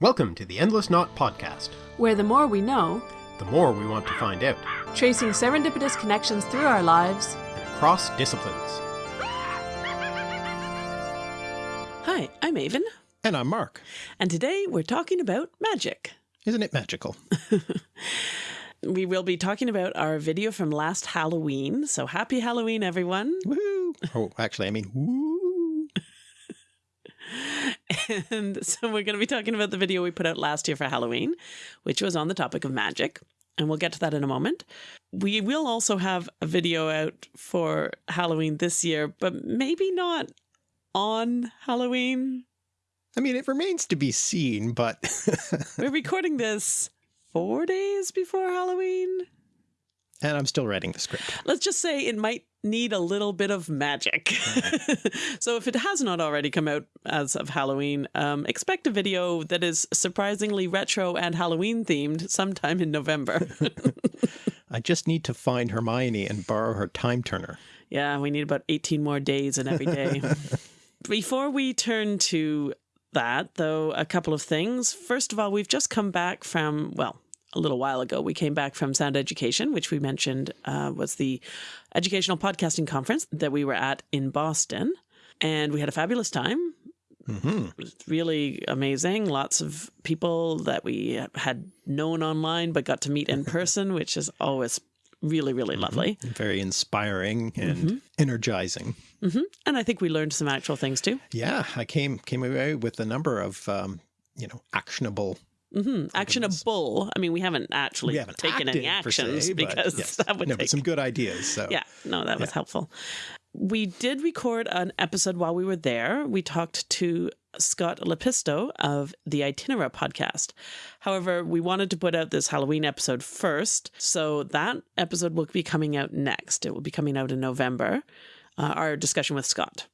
Welcome to the Endless Knot Podcast. where the more we know, The more we want to find out, tracing serendipitous connections through our lives. and across disciplines. Hi, I'm Aven, And I'm Mark. and today we're talking about magic. Isn't it magical? We will be talking about our video from last Halloween. So happy Halloween, everyone. Woo! Oh, actually, I mean, woo! And so we're going to be talking about the video we put out last year for Halloween, which was on the topic of magic. And we'll get to that in a moment. We will also have a video out for Halloween this year, but maybe not on Halloween. I mean, it remains to be seen, but We're recording this four days before Halloween. and I'm still writing the script. let's just say it might need a little bit of magic. so if it has not already come out as of Halloween, um, expect a video that is surprisingly retro and Halloween themed sometime in November. I just need to find Hermione and borrow her time turner. yeah, we need about 18 more days in every day. Before we turn to that, though, a couple of things. First of all, we've just come back from, well, a little while ago, we came back from Sound Education, which we mentioned uh, was the educational podcasting conference that we were at in Boston. And we had a fabulous time. hmm It was really amazing. Lots of people that we had known online but got to meet in person, which is always really, really lovely. Very inspiring and energizing. hmm And I think we learned some actual things too. Yeah, I came came away with a number of um, you know actionable. Hmm Actionable. I mean, we haven't actually we haven't taken any actions se, because yes. that would no, take. but some good ideas. So Yeah, no, that was helpful. We did record an episode while we were there. We talked to Scott Lepisto of the Itinera podcast. However, we wanted to put out this Halloween episode first, so that episode will be coming out next. It will be coming out in November. Uh, our discussion with Scott,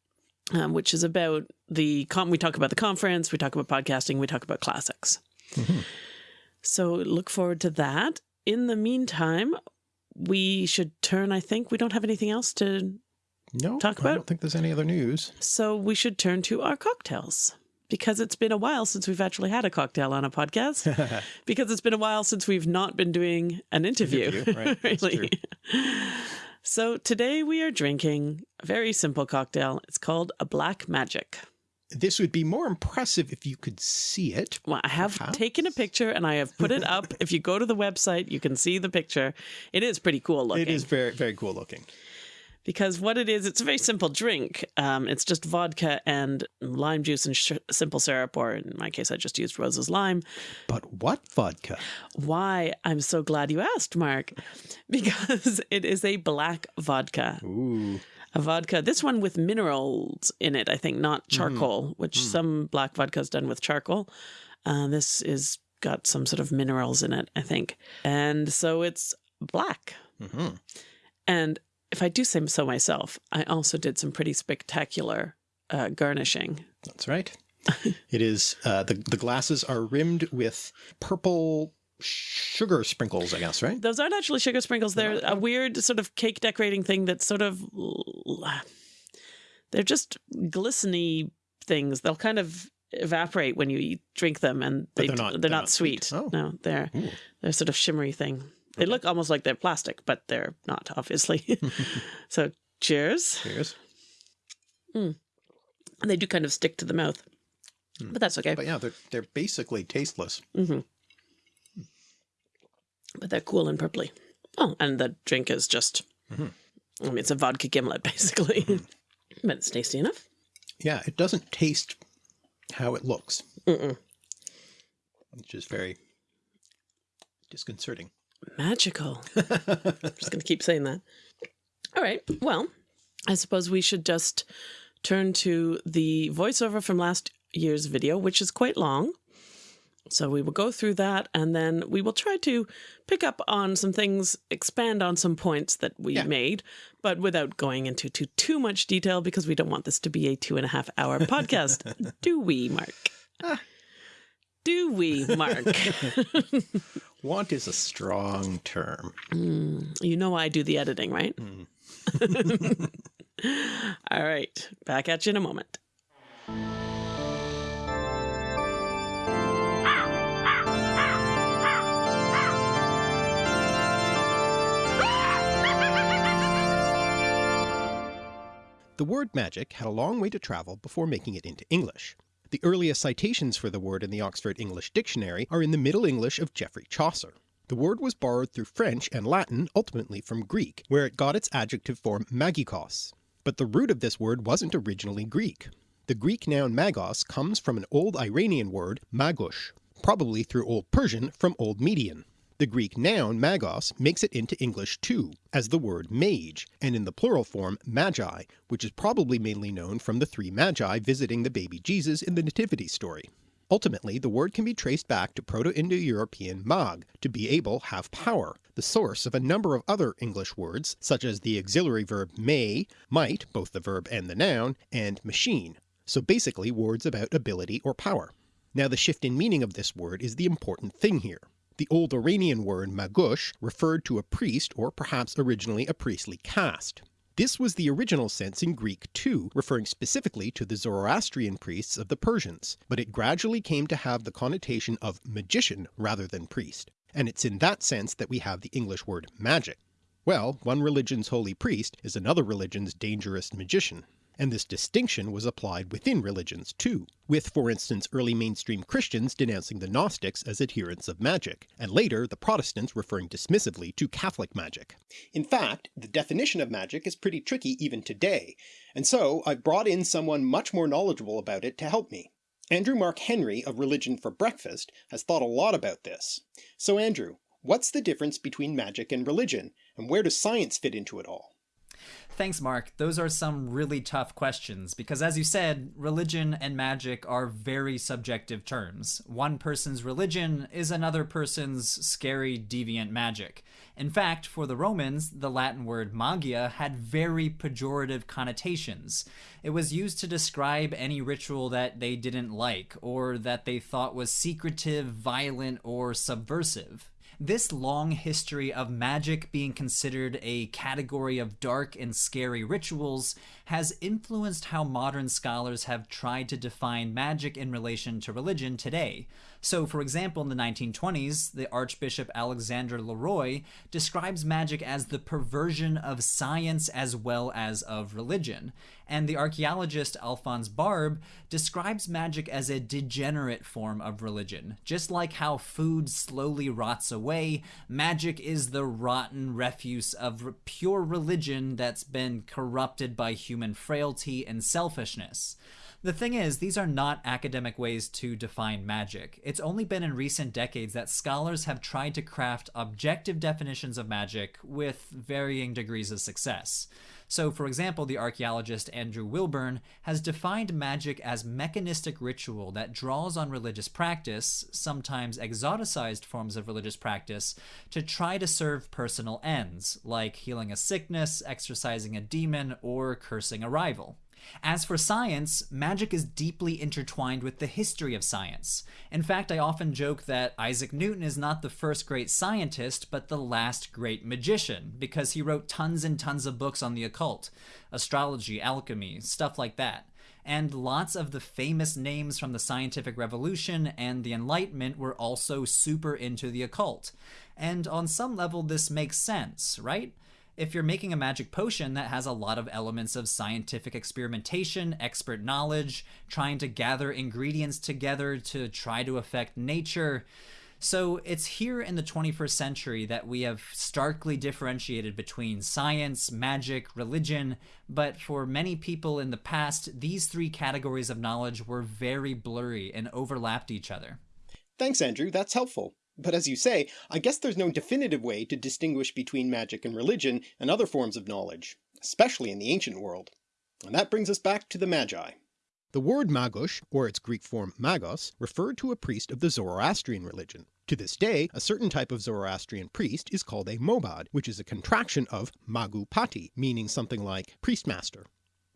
um, which is about the com- we talk about the conference, we talk about podcasting, we talk about classics. So look forward to that. In the meantime, we should turn. I think we don't have anything else to no, Talk about. I don't think there's any other news. So we should turn to our cocktails because it's been a while since we've actually had a cocktail on a podcast. because it's been a while since we've not been doing an interview. Interview, right, really. So today we are drinking a very simple cocktail. It's called a Black Magic. This would be more impressive if you could see it. Well, I have Perhaps? taken a picture and I have put it up. if you go to the website, you can see the picture. It is pretty cool looking. It is very very cool looking. because what it is, it's a very simple drink. Um, it's just vodka and lime juice and sh- simple syrup, or in my case, I just used Rose's lime. But what vodka? Why? I'm so glad you asked, Mark, because it is a black vodka. Ooh. A vodka, this one with minerals in it, I think, not charcoal, which some black vodka is done with charcoal. Uh, this is got some sort of minerals in it, I think. And so it's black. hmm And if I do say so myself, I also did some pretty spectacular uh, garnishing. That's right. it is uh, the the glasses are rimmed with purple sugar sprinkles. I guess right. Those aren't actually sugar sprinkles. They're a weird sort of cake decorating thing that's sort of. They're just glisteny things. They'll kind of evaporate when you eat, drink them, and But they, they're not- they're, they're not, not sweet. sweet. Oh. No, they're Ooh. they're sort of shimmery thing. They look almost like they're plastic, but they're not, obviously. so, cheers. Cheers. And they do kind of stick to the mouth, but that's okay. But yeah, they're they're basically tasteless. hmm But they're cool and purpley. Oh, and the drink is just, Mhm. I mean, it's a vodka gimlet, basically. but it's tasty enough. Yeah, it doesn't taste how it looks, Mm-mm. which is very disconcerting. Magical. I'm just going to keep saying that. All right. Well, I suppose we should just turn to the voiceover from last year's video, which is quite long. So we will go through that and then we will try to pick up on some things, expand on some points that we Yeah. made, but without going into too, too much detail because we don't want this to be a two and a half hour podcast. Do we, Mark? Do we, Mark? Want is a strong term. Mm, you know I do the editing, right? Mm. All right. Back at you in a moment. The word magic had a long way to travel before making it into English. The earliest citations for the word in the Oxford English Dictionary are in the Middle English of Geoffrey Chaucer. The word was borrowed through French and Latin, ultimately from Greek, where it got its adjective form magikos. But the root of this word wasn't originally Greek. The Greek noun magos comes from an old Iranian word magush, probably through Old Persian from Old Median. The Greek noun magos makes it into English too, as the word mage, and in the plural form magi, which is probably mainly known from the three magi visiting the baby Jesus in the nativity story. Ultimately the word can be traced back to Proto-Indo-European mag, to be able, have power, the source of a number of other English words such as the auxiliary verb may, might, both the verb and the noun, and machine, so basically words about ability or power. Now the shift in meaning of this word is the important thing here. The old Iranian word magush referred to a priest or perhaps originally a priestly caste. This was the original sense in Greek too, referring specifically to the Zoroastrian priests of the Persians, but it gradually came to have the connotation of magician rather than priest, and it's in that sense that we have the English word magic. Well, one religion's holy priest is another religion's dangerous magician and this distinction was applied within religions too, with for instance early mainstream Christians denouncing the Gnostics as adherents of magic, and later the Protestants referring dismissively to Catholic magic. In fact, the definition of magic is pretty tricky even today, and so I've brought in someone much more knowledgeable about it to help me. Andrew Mark Henry of Religion for Breakfast has thought a lot about this. So Andrew, what's the difference between magic and religion, and where does science fit into it all? Thanks, Mark. Those are some really tough questions because, as you said, religion and magic are very subjective terms. One person's religion is another person's scary, deviant magic. In fact, for the Romans, the Latin word magia had very pejorative connotations. It was used to describe any ritual that they didn't like, or that they thought was secretive, violent, or subversive. This long history of magic being considered a category of dark and scary rituals has influenced how modern scholars have tried to define magic in relation to religion today. So, for example, in the 1920s, the Archbishop Alexander Leroy describes magic as the perversion of science as well as of religion. And the archaeologist Alphonse Barbe describes magic as a degenerate form of religion. Just like how food slowly rots away, magic is the rotten refuse of pure religion that's been corrupted by human frailty and selfishness. The thing is, these are not academic ways to define magic. It's only been in recent decades that scholars have tried to craft objective definitions of magic with varying degrees of success. So, for example, the archaeologist Andrew Wilburn has defined magic as mechanistic ritual that draws on religious practice, sometimes exoticized forms of religious practice, to try to serve personal ends, like healing a sickness, exorcising a demon, or cursing a rival. As for science, magic is deeply intertwined with the history of science. In fact, I often joke that Isaac Newton is not the first great scientist, but the last great magician, because he wrote tons and tons of books on the occult, astrology, alchemy, stuff like that. And lots of the famous names from the scientific revolution and the Enlightenment were also super into the occult. And on some level, this makes sense, right? If you're making a magic potion that has a lot of elements of scientific experimentation, expert knowledge, trying to gather ingredients together to try to affect nature. So it's here in the 21st century that we have starkly differentiated between science, magic, religion, but for many people in the past, these three categories of knowledge were very blurry and overlapped each other. Thanks, Andrew. That's helpful. But as you say, I guess there's no definitive way to distinguish between magic and religion and other forms of knowledge, especially in the ancient world. And that brings us back to the Magi. The word magush, or its Greek form magos, referred to a priest of the Zoroastrian religion. To this day, a certain type of Zoroastrian priest is called a mobad, which is a contraction of magupati, meaning something like priestmaster.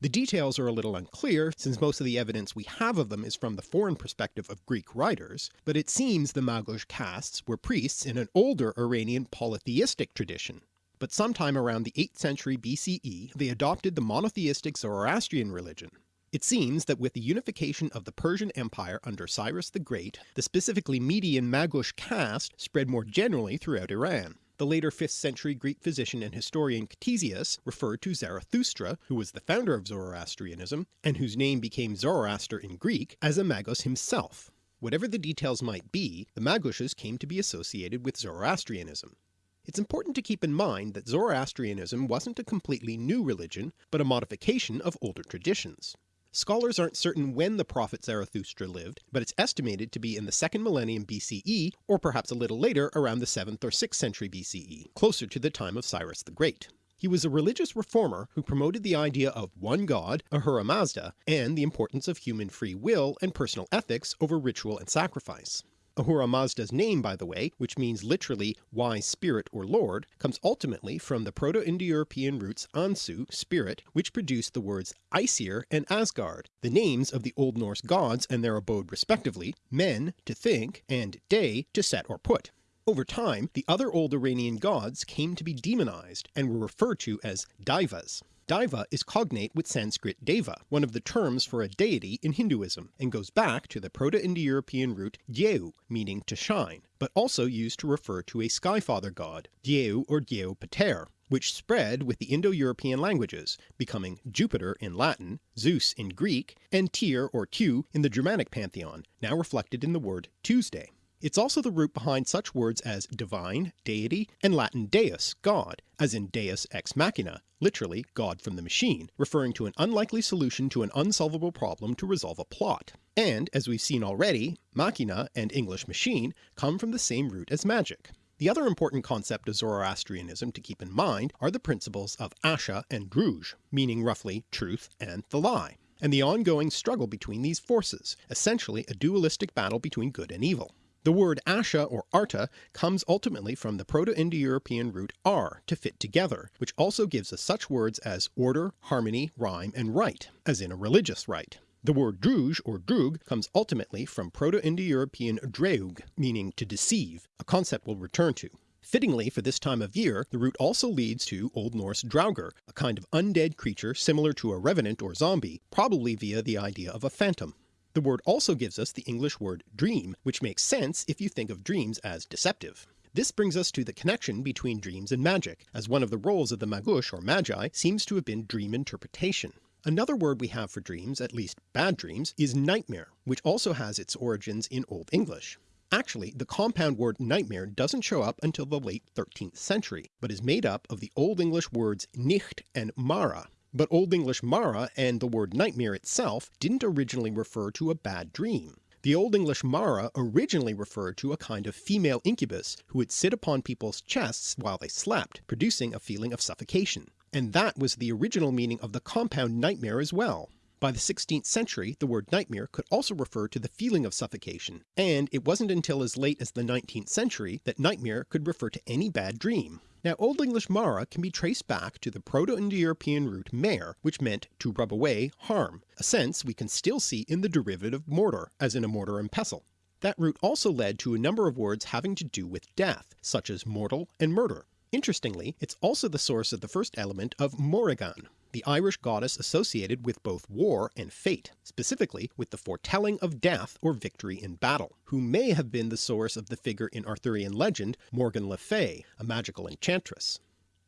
The details are a little unclear, since most of the evidence we have of them is from the foreign perspective of Greek writers, but it seems the Magush castes were priests in an older Iranian polytheistic tradition. But sometime around the 8th century BCE they adopted the monotheistic Zoroastrian religion. It seems that with the unification of the Persian Empire under Cyrus the Great, the specifically Median Magush caste spread more generally throughout Iran. The later 5th century Greek physician and historian Ctesias referred to Zarathustra, who was the founder of Zoroastrianism, and whose name became Zoroaster in Greek, as a Magos himself. Whatever the details might be, the Magushes came to be associated with Zoroastrianism. It's important to keep in mind that Zoroastrianism wasn't a completely new religion, but a modification of older traditions. Scholars aren't certain when the prophet Zarathustra lived, but it's estimated to be in the 2nd millennium BCE, or perhaps a little later around the 7th or 6th century BCE, closer to the time of Cyrus the Great. He was a religious reformer who promoted the idea of one god, Ahura Mazda, and the importance of human free will and personal ethics over ritual and sacrifice. Ahura Mazda's name, by the way, which means literally wise spirit or lord, comes ultimately from the Proto-Indo-European roots Ansu, spirit, which produced the words Aesir and Asgard, the names of the Old Norse gods and their abode respectively, men to think, and day to set or put. Over time, the other old Iranian gods came to be demonized and were referred to as Daivas. Daiva is cognate with Sanskrit Deva, one of the terms for a deity in Hinduism, and goes back to the Proto-Indo-European root Dyeu, meaning to shine, but also used to refer to a skyfather god, Dyeu or Dyeu Pater, which spread with the Indo-European languages, becoming Jupiter in Latin, Zeus in Greek, and Tyr or Tu in the Germanic pantheon, now reflected in the word Tuesday. It's also the root behind such words as divine, deity, and Latin deus, god, as in deus ex machina, literally God from the machine, referring to an unlikely solution to an unsolvable problem to resolve a plot. And, as we've seen already, machina and English machine come from the same root as magic. The other important concept of Zoroastrianism to keep in mind are the principles of Asha and Druj, meaning roughly truth and the lie, and the ongoing struggle between these forces, essentially a dualistic battle between good and evil. The word Asha or Arta comes ultimately from the Proto-Indo-European root ar, to fit together, which also gives us such words as order, harmony, rhyme, and rite, as in a religious rite. The word druj or drug comes ultimately from Proto-Indo-European dreug, meaning to deceive, a concept we'll return to. Fittingly for this time of year, the root also leads to Old Norse draugr, a kind of undead creature similar to a revenant or zombie, probably via the idea of a phantom. The word also gives us the English word dream, which makes sense if you think of dreams as deceptive. This brings us to the connection between dreams and magic, as one of the roles of the Magush or Magi seems to have been dream interpretation. Another word we have for dreams, at least bad dreams, is nightmare, which also has its origins in Old English. Actually, the compound word nightmare doesn't show up until the late 13th century, but is made up of the Old English words nicht and mara, but Old English mara and the word nightmare itself didn't originally refer to a bad dream. The Old English mara originally referred to a kind of female incubus who would sit upon people's chests while they slept, producing a feeling of suffocation. And that was the original meaning of the compound nightmare as well. By the 16th century the word nightmare could also refer to the feeling of suffocation, and it wasn't until as late as the 19th century that nightmare could refer to any bad dream. Now Old English mara can be traced back to the Proto-Indo-European root mare, which meant to rub away, harm, a sense we can still see in the derivative mortar, as in a mortar and pestle. That root also led to a number of words having to do with death, such as mortal and murder. Interestingly, it's also the source of the first element of Morrigan, the Irish goddess associated with both war and fate, specifically with the foretelling of death or victory in battle, who may have been the source of the figure in Arthurian legend Morgan Le Fay, a magical enchantress.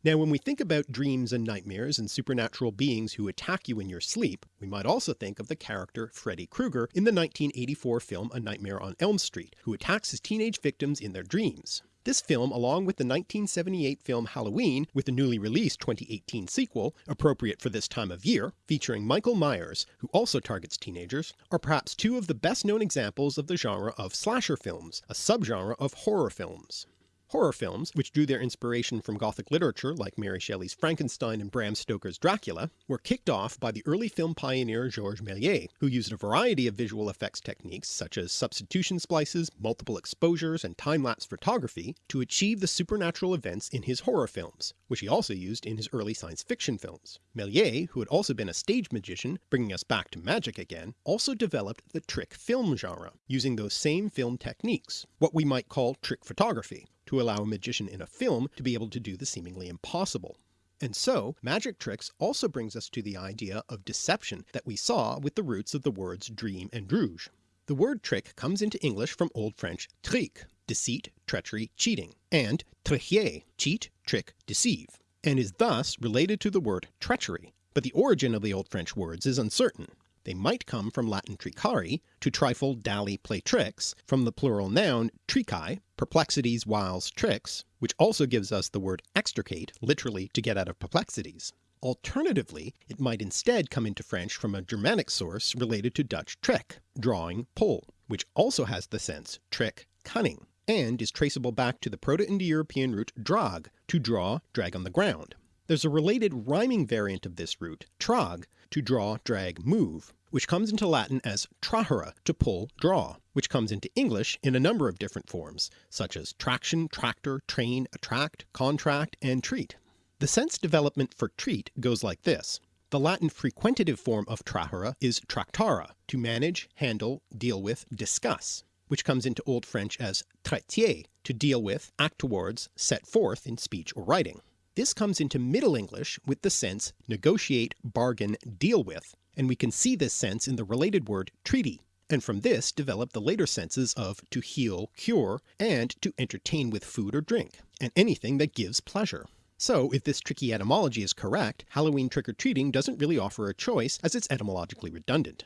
Now when we think about dreams and nightmares and supernatural beings who attack you in your sleep, we might also think of the character Freddy Krueger in the 1984 film A Nightmare on Elm Street, who attacks his teenage victims in their dreams. This film, along with the 1978 film Halloween, with the newly released 2018 sequel, appropriate for this time of year, featuring Michael Myers, who also targets teenagers, are perhaps two of the best known examples of the genre of slasher films, a subgenre of horror films. Horror films, which drew their inspiration from Gothic literature like Mary Shelley's Frankenstein and Bram Stoker's Dracula, were kicked off by the early film pioneer Georges Méliès, who used a variety of visual effects techniques such as substitution splices, multiple exposures, and time-lapse photography to achieve the supernatural events in his horror films, which he also used in his early science fiction films. Méliès, who had also been a stage magician, bringing us back to magic again, also developed the trick film genre, using those same film techniques, what we might call trick photography, to allow a magician in a film to be able to do the seemingly impossible. And so, magic tricks also brings us to the idea of deception that we saw with the roots of the words dream and druj. The word trick comes into English from Old French trick, deceit, treachery, cheating, and tricher, cheat, trick, deceive, and is thus related to the word treachery, but the origin of the Old French words is uncertain. They might come from Latin tricari, to trifle, dally, play tricks, from the plural noun tricae, perplexities, wiles, tricks, which also gives us the word extricate, literally to get out of perplexities. Alternatively, it might instead come into French from a Germanic source related to Dutch trick, drawing, pull, which also has the sense trick, cunning, and is traceable back to the Proto-Indo-European root drag, to draw, drag on the ground. There's a related rhyming variant of this root, trag, to draw, drag, move, which comes into Latin as trahere, to pull, draw, which comes into English in a number of different forms, such as traction, tractor, train, attract, contract, and treat. The sense development for treat goes like this. The Latin frequentative form of trahere is tractare, to manage, handle, deal with, discuss, which comes into Old French as traiter, to deal with, act towards, set forth in speech or writing. This comes into Middle English with the sense negotiate, bargain, deal with, and we can see this sense in the related word treaty, and from this develop the later senses of to heal, cure, and to entertain with food or drink, and anything that gives pleasure. So if this tricky etymology is correct, Halloween trick-or-treating doesn't really offer a choice as it's etymologically redundant.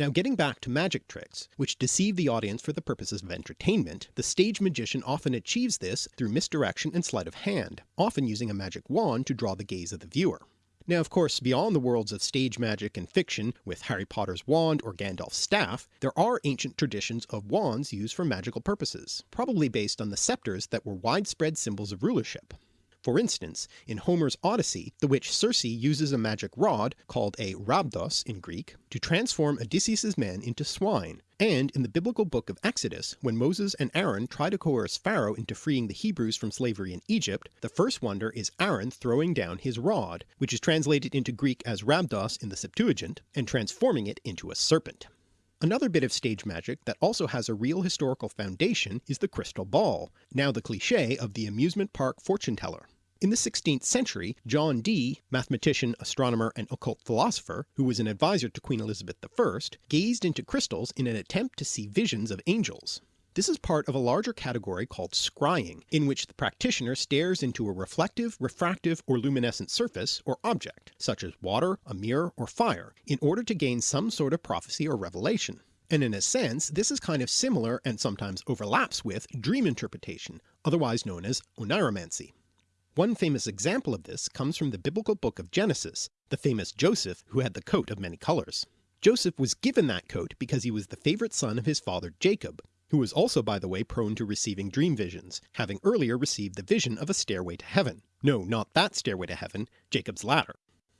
Now getting back to magic tricks, which deceive the audience for the purposes of entertainment, the stage magician often achieves this through misdirection and sleight of hand, often using a magic wand to draw the gaze of the viewer. Now of course beyond the worlds of stage magic and fiction with Harry Potter's wand or Gandalf's staff, there are ancient traditions of wands used for magical purposes, probably based on the scepters that were widespread symbols of rulership. For instance, in Homer's Odyssey, the witch Circe uses a magic rod, called a rhabdos in Greek, to transform Odysseus's men into swine, and in the biblical book of Exodus, when Moses and Aaron try to coerce Pharaoh into freeing the Hebrews from slavery in Egypt, the first wonder is Aaron throwing down his rod, which is translated into Greek as rhabdos in the Septuagint, and transforming it into a serpent. Another bit of stage magic that also has a real historical foundation is the crystal ball, now the cliché of the amusement park fortune teller. In the 16th century, John Dee, mathematician, astronomer, and occult philosopher, who was an advisor to Queen Elizabeth I, gazed into crystals in an attempt to see visions of angels. This is part of a larger category called scrying, in which the practitioner stares into a reflective, refractive, or luminescent surface or object, such as water, a mirror, or fire, in order to gain some sort of prophecy or revelation. And in a sense this is kind of similar and sometimes overlaps with dream interpretation, otherwise known as oniromancy. One famous example of this comes from the biblical book of Genesis, the famous Joseph who had the coat of many colours. Joseph was given that coat because he was the favourite son of his father Jacob, who was also by the way prone to receiving dream visions, having earlier received the vision of a stairway to heaven. No, not that stairway to heaven, Jacob's ladder.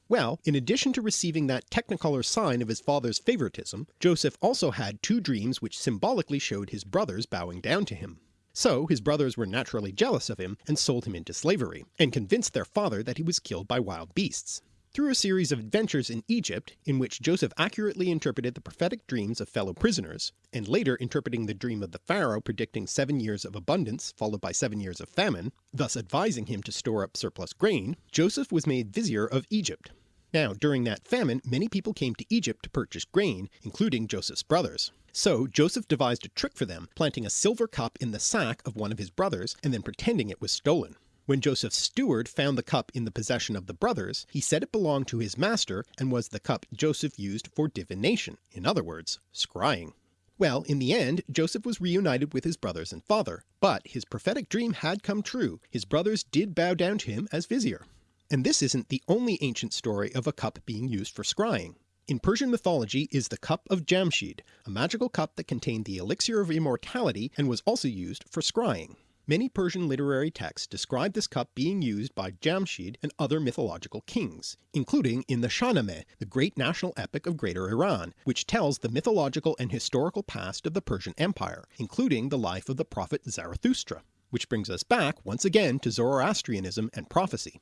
Well, in addition to receiving that technicolor sign of his father's favoritism, Joseph also had two dreams which symbolically showed his brothers bowing down to him. So his brothers were naturally jealous of him and sold him into slavery, and convinced their father that he was killed by wild beasts. Through a series of adventures in Egypt, in which Joseph accurately interpreted the prophetic dreams of fellow prisoners, and later interpreting the dream of the pharaoh predicting seven years of abundance followed by seven years of famine, thus advising him to store up surplus grain, Joseph was made vizier of Egypt. Now during that famine many people came to Egypt to purchase grain, including Joseph's brothers. So Joseph devised a trick for them, planting a silver cup in the sack of one of his brothers and then pretending it was stolen. When Joseph's steward found the cup in the possession of the brothers, he said it belonged to his master and was the cup Joseph used for divination, in other words, scrying. Well, in the end, Joseph was reunited with his brothers and father, but his prophetic dream had come true, his brothers did bow down to him as vizier. And this isn't the only ancient story of a cup being used for scrying. In Persian mythology is the Cup of Jamshid, a magical cup that contained the elixir of immortality and was also used for scrying. Many Persian literary texts describe this cup being used by Jamshid and other mythological kings, including in the Shahnameh, the great national epic of Greater Iran, which tells the mythological and historical past of the Persian Empire, including the life of the prophet Zarathustra. Which brings us back once again to Zoroastrianism and prophecy.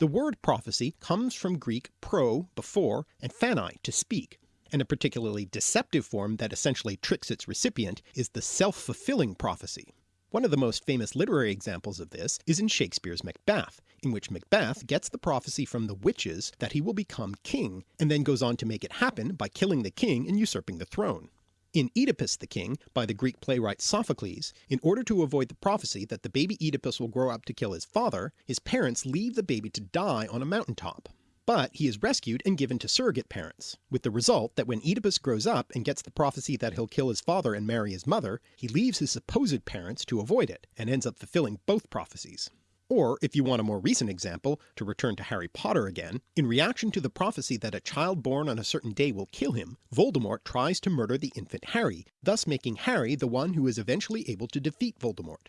The word prophecy comes from Greek pro, before, and phanai, to speak, and a particularly deceptive form that essentially tricks its recipient is the self-fulfilling prophecy. One of the most famous literary examples of this is in Shakespeare's Macbeth, in which Macbeth gets the prophecy from the witches that he will become king, and then goes on to make it happen by killing the king and usurping the throne. In Oedipus the King, by the Greek playwright Sophocles, in order to avoid the prophecy that the baby Oedipus will grow up to kill his father, his parents leave the baby to die on a mountain top. But he is rescued and given to surrogate parents, with the result that when Oedipus grows up and gets the prophecy that he'll kill his father and marry his mother, he leaves his supposed parents to avoid it, and ends up fulfilling both prophecies. Or, if you want a more recent example, to return to Harry Potter again, in reaction to the prophecy that a child born on a certain day will kill him, Voldemort tries to murder the infant Harry, thus making Harry the one who is eventually able to defeat Voldemort.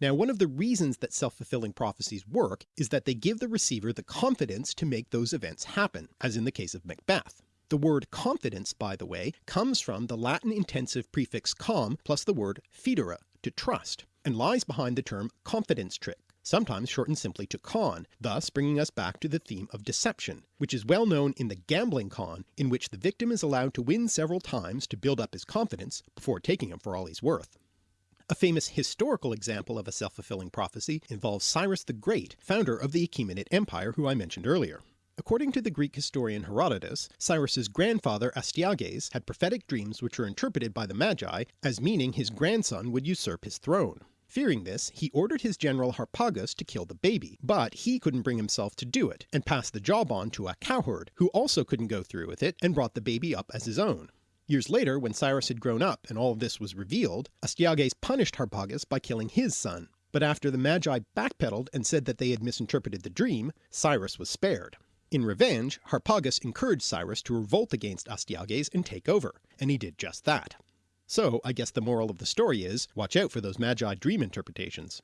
Now one of the reasons that self-fulfilling prophecies work is that they give the receiver the confidence to make those events happen, as in the case of Macbeth. The word confidence, by the way, comes from the Latin intensive prefix com plus the word fidere, to trust, and lies behind the term confidence trick sometimes shortened simply to con, thus bringing us back to the theme of deception, which is well known in the gambling con in which the victim is allowed to win several times to build up his confidence before taking him for all he's worth. A famous historical example of a self-fulfilling prophecy involves Cyrus the Great, founder of the Achaemenid Empire who I mentioned earlier. According to the Greek historian Herodotus, Cyrus's grandfather Astyages had prophetic dreams which were interpreted by the Magi as meaning his grandson would usurp his throne. Fearing this, he ordered his general Harpagus to kill the baby, but he couldn't bring himself to do it, and passed the job on to a cowherd, who also couldn't go through with it and brought the baby up as his own. Years later, when Cyrus had grown up and all of this was revealed, Astyages punished Harpagus by killing his son, but after the Magi backpedaled and said that they had misinterpreted the dream, Cyrus was spared. In revenge, Harpagus encouraged Cyrus to revolt against Astyages and take over, and he did just that. So I guess the moral of the story is, watch out for those Magi dream interpretations.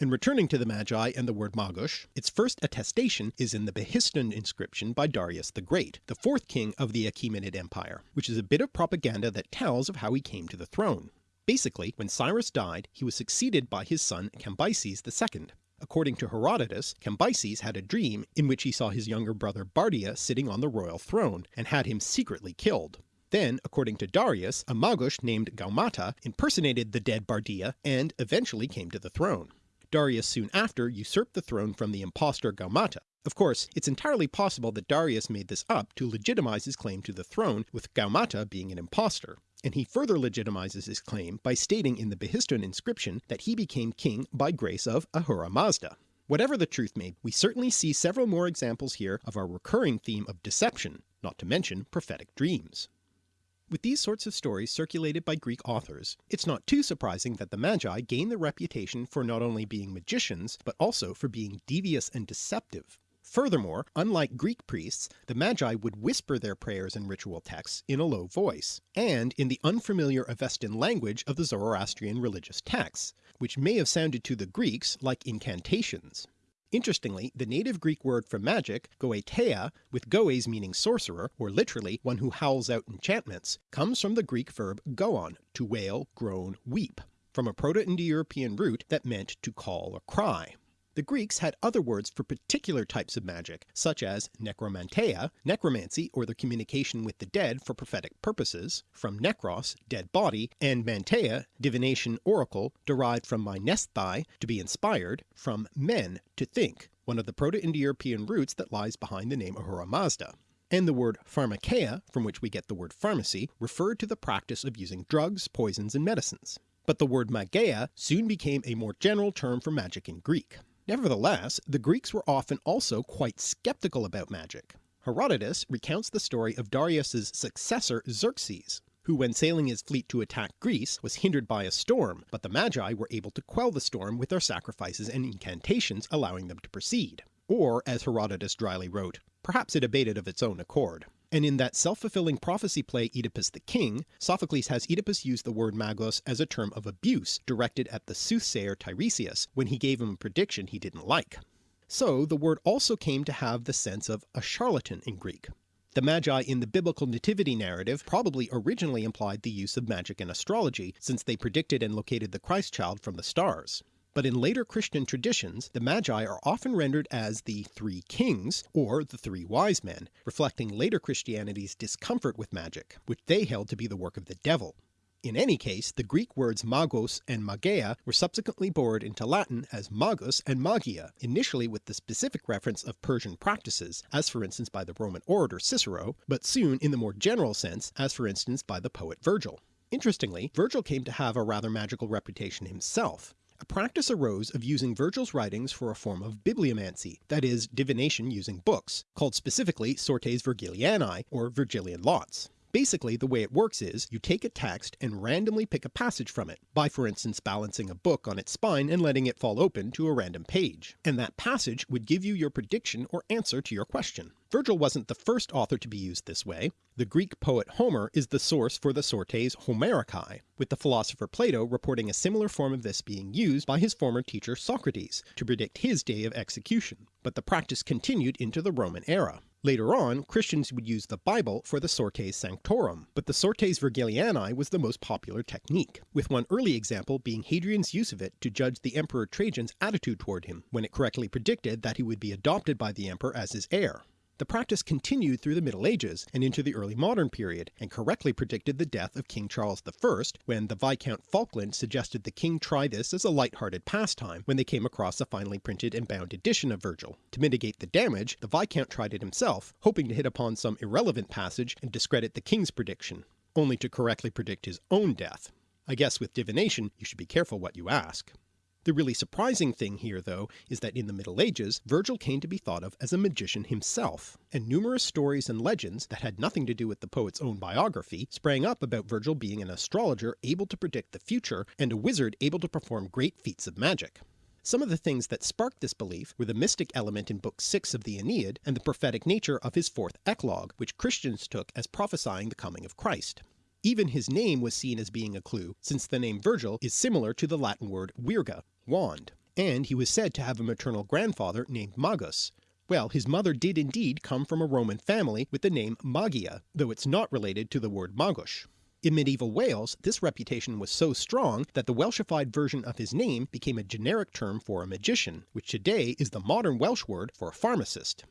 And returning to the Magi and the word Magos, its first attestation is in the Behistun inscription by Darius the Great, the fourth king of the Achaemenid Empire, which is a bit of propaganda that tells of how he came to the throne. Basically, when Cyrus died, he was succeeded by his son Cambyses II. According to Herodotus, Cambyses had a dream in which he saw his younger brother Bardia sitting on the royal throne, and had him secretly killed. Then, according to Darius, a Magos named Gaumata impersonated the dead Bardia and eventually came to the throne. Darius soon after usurped the throne from the impostor Gaumata. Of course, it's entirely possible that Darius made this up to legitimize his claim to the throne with Gaumata being an impostor, and he further legitimizes his claim by stating in the Behistun inscription that he became king by grace of Ahura Mazda. Whatever the truth may be, we certainly see several more examples here of our recurring theme of deception, not to mention prophetic dreams. With these sorts of stories circulated by Greek authors, it's not too surprising that the Magi gained the reputation for not only being magicians, but also for being devious and deceptive. Furthermore, unlike Greek priests, the Magi would whisper their prayers and ritual texts in a low voice, and in the unfamiliar Avestan language of the Zoroastrian religious texts, which may have sounded to the Greeks like incantations. Interestingly, the native Greek word for magic, goeteia, with goes meaning sorcerer, or literally one who howls out enchantments, comes from the Greek verb goon, to wail, groan, weep, from a Proto-Indo-European root that meant to call or cry. The Greeks had other words for particular types of magic, such as necromanteia, necromancy or the communication with the dead for prophetic purposes, from necros, dead body, and manteia, divination oracle, derived from mainesthai, to be inspired, from men, to think, one of the Proto-Indo-European roots that lies behind the name Ahura Mazda and the word pharmakeia, from which we get the word pharmacy, referred to the practice of using drugs, poisons, and medicines. But the word mageia soon became a more general term for magic in Greek. Nevertheless, the Greeks were often also quite skeptical about magic. Herodotus recounts the story of Darius's successor Xerxes, who when sailing his fleet to attack Greece was hindered by a storm, but the Magi were able to quell the storm with their sacrifices and incantations allowing them to proceed. Or, as Herodotus dryly wrote, perhaps it abated of its own accord and in that self-fulfilling prophecy play Oedipus the King, Sophocles has Oedipus use the word magos as a term of abuse directed at the soothsayer Tiresias when he gave him a prediction he didn't like. So the word also came to have the sense of a charlatan in Greek. The Magi in the biblical nativity narrative probably originally implied the use of magic and astrology, since they predicted and located the Christ child from the stars but in later Christian traditions the Magi are often rendered as the Three Kings or the Three Wise Men, reflecting later Christianity's discomfort with magic, which they held to be the work of the devil. In any case, the Greek words magos and mageia were subsequently borrowed into Latin as magus and magia, initially with the specific reference of Persian practices, as for instance by the Roman orator Cicero, but soon in the more general sense, as for instance by the poet Virgil. Interestingly, Virgil came to have a rather magical reputation himself. A practice arose of using Virgil's writings for a form of bibliomancy, that is, divination using books, called specifically sortes Virgilianae, or Virgilian lots. Basically the way it works is, you take a text and randomly pick a passage from it, by for instance balancing a book on its spine and letting it fall open to a random page, and that passage would give you your prediction or answer to your question. Virgil wasn't the first author to be used this way. The Greek poet Homer is the source for the sortes Homericae, with the philosopher Plato reporting a similar form of this being used by his former teacher Socrates to predict his day of execution, but the practice continued into the Roman era. Later on, Christians would use the Bible for the Sortes Sanctorum, but the Sortes Virgilianae was the most popular technique, with one early example being Hadrian's use of it to judge the Emperor Trajan's attitude toward him, when it correctly predicted that he would be adopted by the emperor as his heir. The practice continued through the Middle Ages and into the early modern period, and correctly predicted the death of King Charles I when the Viscount Falkland suggested the king try this as a light-hearted pastime when they came across a finely printed and bound edition of Virgil. To mitigate the damage, the Viscount tried it himself, hoping to hit upon some irrelevant passage and discredit the king's prediction, only to correctly predict his own death. I guess with divination you should be careful what you ask. The really surprising thing here though is that in the Middle Ages Virgil came to be thought of as a magician himself, and numerous stories and legends that had nothing to do with the poet's own biography sprang up about Virgil being an astrologer able to predict the future and a wizard able to perform great feats of magic. Some of the things that sparked this belief were the mystic element in Book 6 of the Aeneid and the prophetic nature of his fourth eclogue, which Christians took as prophesying the coming of Christ. Even his name was seen as being a clue, since the name Virgil is similar to the Latin word virga, wand, and he was said to have a maternal grandfather named Magus. Well, his mother did indeed come from a Roman family with the name Magia, though it's not related to the word Magus. In medieval Wales, this reputation was so strong that the Welshified version of his name became a generic term for a magician, which today is the modern Welsh word for a pharmacist.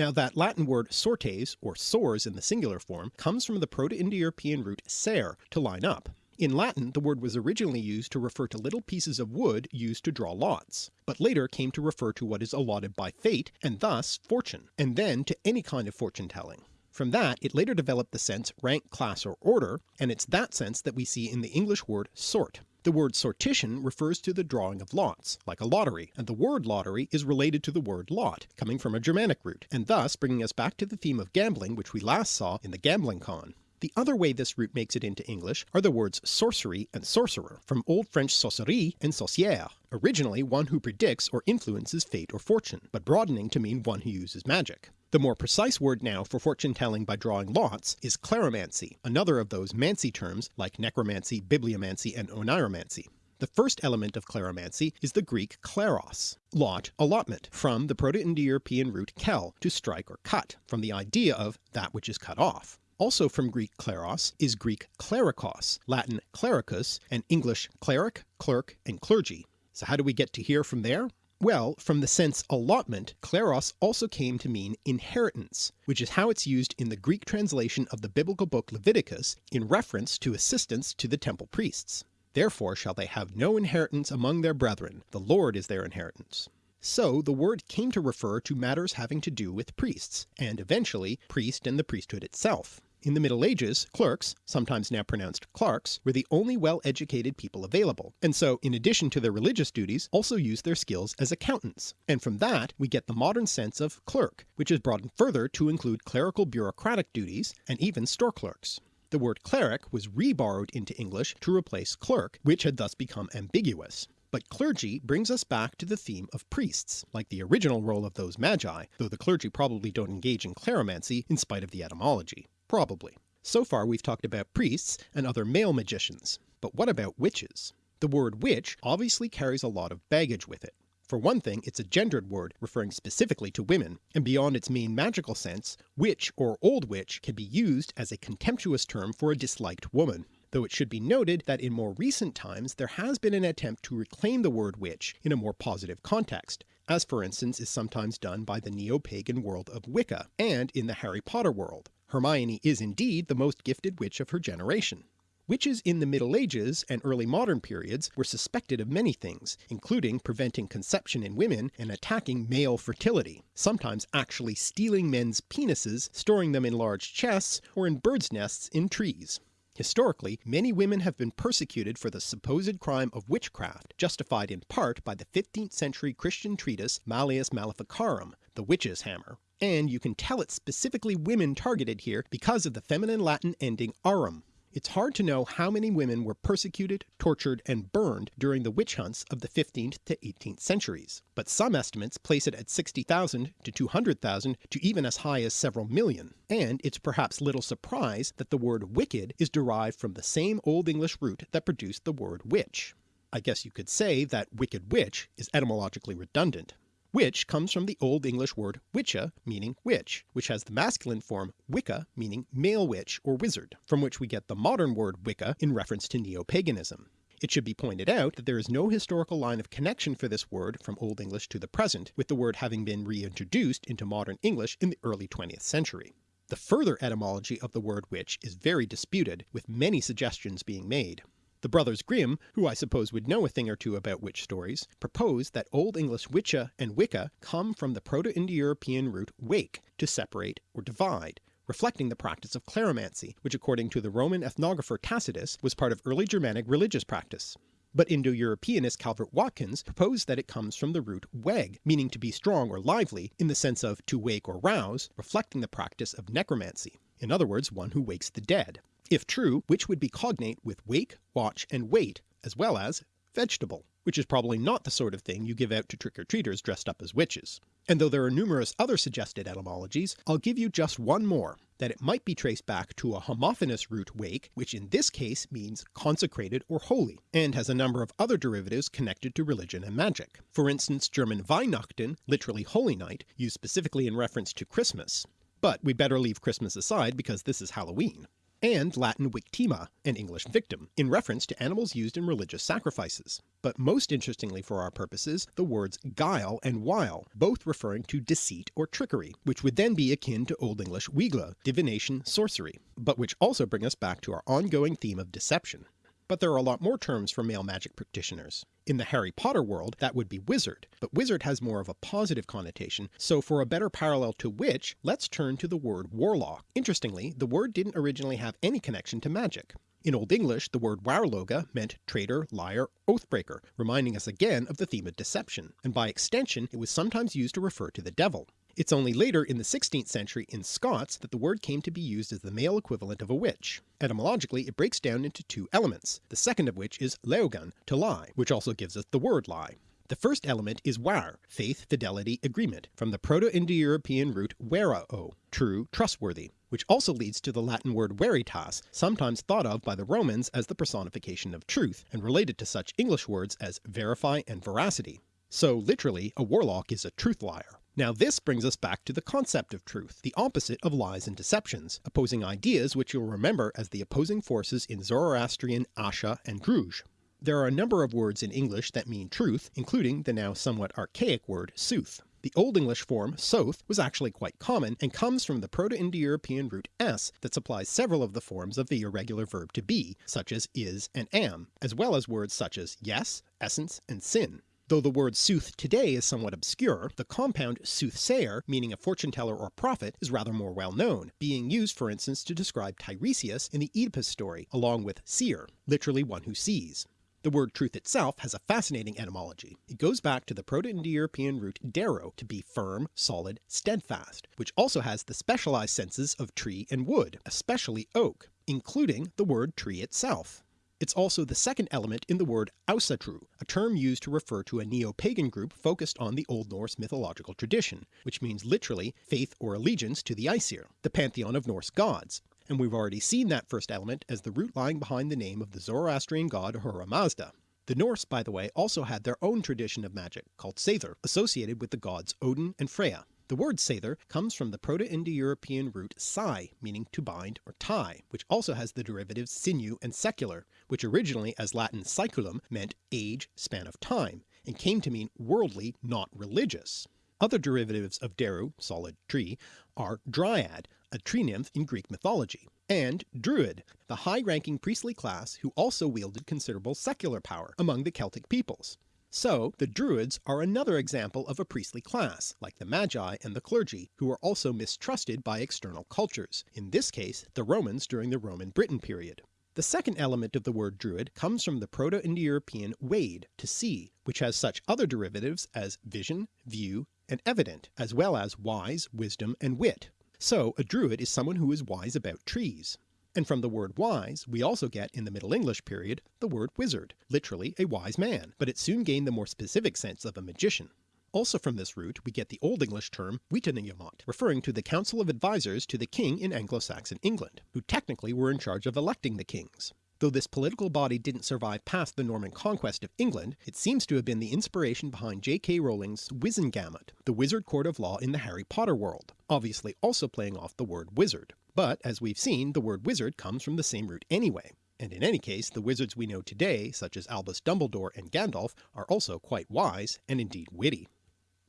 Now that Latin word sortes, or sors in the singular form, comes from the Proto-Indo-European root ser, to line up. In Latin the word was originally used to refer to little pieces of wood used to draw lots, but later came to refer to what is allotted by fate, and thus fortune, and then to any kind of fortune telling. From that it later developed the sense rank, class, or order, and it's that sense that we see in the English word sort. The word sortition refers to the drawing of lots, like a lottery, and the word lottery is related to the word lot, coming from a Germanic root, and thus bringing us back to the theme of gambling which we last saw in the Gambling Con. The other way this root makes it into English are the words sorcery and sorcerer, from Old French sorcerie and sorcière, originally one who predicts or influences fate or fortune, but broadening to mean one who uses magic. The more precise word now for fortune telling by drawing lots is kleromancy, another of those mancy terms like necromancy, bibliomancy, and oniromancy. The first element of kleromancy is the Greek kleros, lot, allotment, from the Proto-Indo-European root kel, to strike or cut, from the idea of that which is cut off. Also from Greek kleros is Greek klerikos, Latin clericus, and English cleric, clerk, and clergy. So how do we get to here from there? Well, from the sense allotment, kleros also came to mean inheritance, which is how it's used in the Greek translation of the biblical book Leviticus in reference to assistance to the temple priests. Therefore shall they have no inheritance among their brethren, the Lord is their inheritance. So the word came to refer to matters having to do with priests, and eventually priest and the priesthood itself. In the Middle Ages, clerks, sometimes now pronounced clerks, were the only well-educated people available, and so in addition to their religious duties also used their skills as accountants, and from that we get the modern sense of clerk, which is broadened further to include clerical bureaucratic duties and even store clerks. The word cleric was re-borrowed into English to replace clerk, which had thus become ambiguous. But clergy brings us back to the theme of priests, like the original role of those magi, though the clergy probably don't engage in kleromancy in spite of the etymology. Probably. So far we've talked about priests and other male magicians, but what about witches? The word witch obviously carries a lot of baggage with it. For one thing it's a gendered word referring specifically to women, and beyond its main magical sense, witch or old witch can be used as a contemptuous term for a disliked woman though it should be noted that in more recent times there has been an attempt to reclaim the word witch in a more positive context, as for instance is sometimes done by the neo-pagan world of Wicca, and in the Harry Potter world, Hermione is indeed the most gifted witch of her generation. Witches in the Middle Ages and early modern periods were suspected of many things, including preventing conception in women and attacking male fertility, sometimes actually stealing men's penises, storing them in large chests, or in birds' nests in trees. Historically, many women have been persecuted for the supposed crime of witchcraft, justified in part by the 15th century Christian treatise Malleus Maleficarum, the witch's hammer, and you can tell it's specifically women targeted here because of the feminine Latin ending arum, it's hard to know how many women were persecuted, tortured, and burned during the witch hunts of the 15th to 18th centuries, but some estimates place it at 60,000 to 200,000 to even as high as several million, and it's perhaps little surprise that the word wicked is derived from the same Old English root that produced the word witch. I guess you could say that wicked witch is etymologically redundant. Witch comes from the Old English word witcha meaning witch, which has the masculine form wicca meaning male witch or wizard, from which we get the modern word Wicca in reference to neo-paganism. It should be pointed out that there is no historical line of connection for this word from Old English to the present, with the word having been reintroduced into modern English in the early 20th century. The further etymology of the word witch is very disputed, with many suggestions being made. The brothers Grimm, who I suppose would know a thing or two about witch stories, propose that Old English witcha and wicca come from the Proto-Indo-European root wake, to separate or divide, reflecting the practice of kleromancy, which according to the Roman ethnographer Tacitus was part of early Germanic religious practice. But Indo-Europeanist Calvert Watkins proposed that it comes from the root weg, meaning to be strong or lively, in the sense of to wake or rouse, reflecting the practice of necromancy, in other words one who wakes the dead. If true, which would be cognate with wake, watch, and wait, as well as vegetable, which is probably not the sort of thing you give out to trick-or-treaters dressed up as witches. And though there are numerous other suggested etymologies, I'll give you just one more, that it might be traced back to a homophonous root wake, which in this case means consecrated or holy, and has a number of other derivatives connected to religion and magic. For instance German Weihnachten, literally holy night, used specifically in reference to Christmas. But we better leave Christmas aside because this is Halloween and Latin victima, an English victim, in reference to animals used in religious sacrifices. But most interestingly for our purposes, the words guile and wile, both referring to deceit or trickery, which would then be akin to Old English wigle, divination, sorcery, but which also bring us back to our ongoing theme of deception but there are a lot more terms for male magic practitioners. In the Harry Potter world that would be wizard, but wizard has more of a positive connotation, so for a better parallel to witch, let's turn to the word warlock. Interestingly, the word didn't originally have any connection to magic. In Old English the word warloga meant traitor, liar, oathbreaker, reminding us again of the theme of deception, and by extension it was sometimes used to refer to the devil. It's only later in the 16th century in Scots that the word came to be used as the male equivalent of a witch. Etymologically it breaks down into two elements, the second of which is leogan, to lie, which also gives us the word lie. The first element is war, faith, fidelity, agreement, from the Proto-Indo-European root verao, true, trustworthy, which also leads to the Latin word veritas, sometimes thought of by the Romans as the personification of truth, and related to such English words as verify and veracity. So literally, a warlock is a truth liar. Now this brings us back to the concept of truth, the opposite of lies and deceptions, opposing ideas which you'll remember as the opposing forces in Zoroastrian Asha and Druj. There are a number of words in English that mean truth, including the now somewhat archaic word sooth. The Old English form soth was actually quite common and comes from the Proto-Indo-European root s that supplies several of the forms of the irregular verb to be, such as is and am, as well as words such as yes, essence, and sin. Though the word sooth today is somewhat obscure, the compound soothsayer, meaning a fortune teller or prophet, is rather more well known, being used for instance to describe Tiresias in the Oedipus story, along with seer, literally one who sees. The word truth itself has a fascinating etymology. It goes back to the Proto-Indo-European root dero, to be firm, solid, steadfast, which also has the specialized senses of tree and wood, especially oak, including the word tree itself. It's also the second element in the word Asatru, a term used to refer to a neo-pagan group focused on the Old Norse mythological tradition, which means literally faith or allegiance to the Aesir, the pantheon of Norse gods, and we've already seen that first element as the root lying behind the name of the Zoroastrian god Ahura Mazda. The Norse, by the way, also had their own tradition of magic, called Seidr, associated with the gods Odin and Freya. The word Seidr comes from the Proto-Indo-European root sai, meaning to bind or tie, which also has the derivatives sinew and secular, which originally as Latin saeculum meant age, span of time, and came to mean worldly, not religious. Other derivatives of Deru, solid tree, are Dryad, a tree nymph in Greek mythology, and Druid, the high-ranking priestly class who also wielded considerable secular power among the Celtic peoples. So the Druids are another example of a priestly class, like the Magi and the clergy, who are also mistrusted by external cultures, in this case the Romans during the Roman Britain period. The second element of the word druid comes from the Proto-Indo-European wade, to see, which has such other derivatives as vision, view, and evident, as well as wise, wisdom, and wit. So a druid is someone who is wise about trees. And from the word wise we also get in the Middle English period the word wizard, literally a wise man, but it soon gained the more specific sense of a magician. Also from this root we get the Old English term Witenagemot, referring to the council of advisers to the king in Anglo-Saxon England, who technically were in charge of electing the kings. Though this political body didn't survive past the Norman conquest of England, it seems to have been the inspiration behind J.K. Rowling's Wizengamot, the wizard court of law in the Harry Potter world, obviously also playing off the word wizard. But as we've seen the word wizard comes from the same root anyway, and in any case the wizards we know today such as Albus Dumbledore and Gandalf are also quite wise and indeed witty.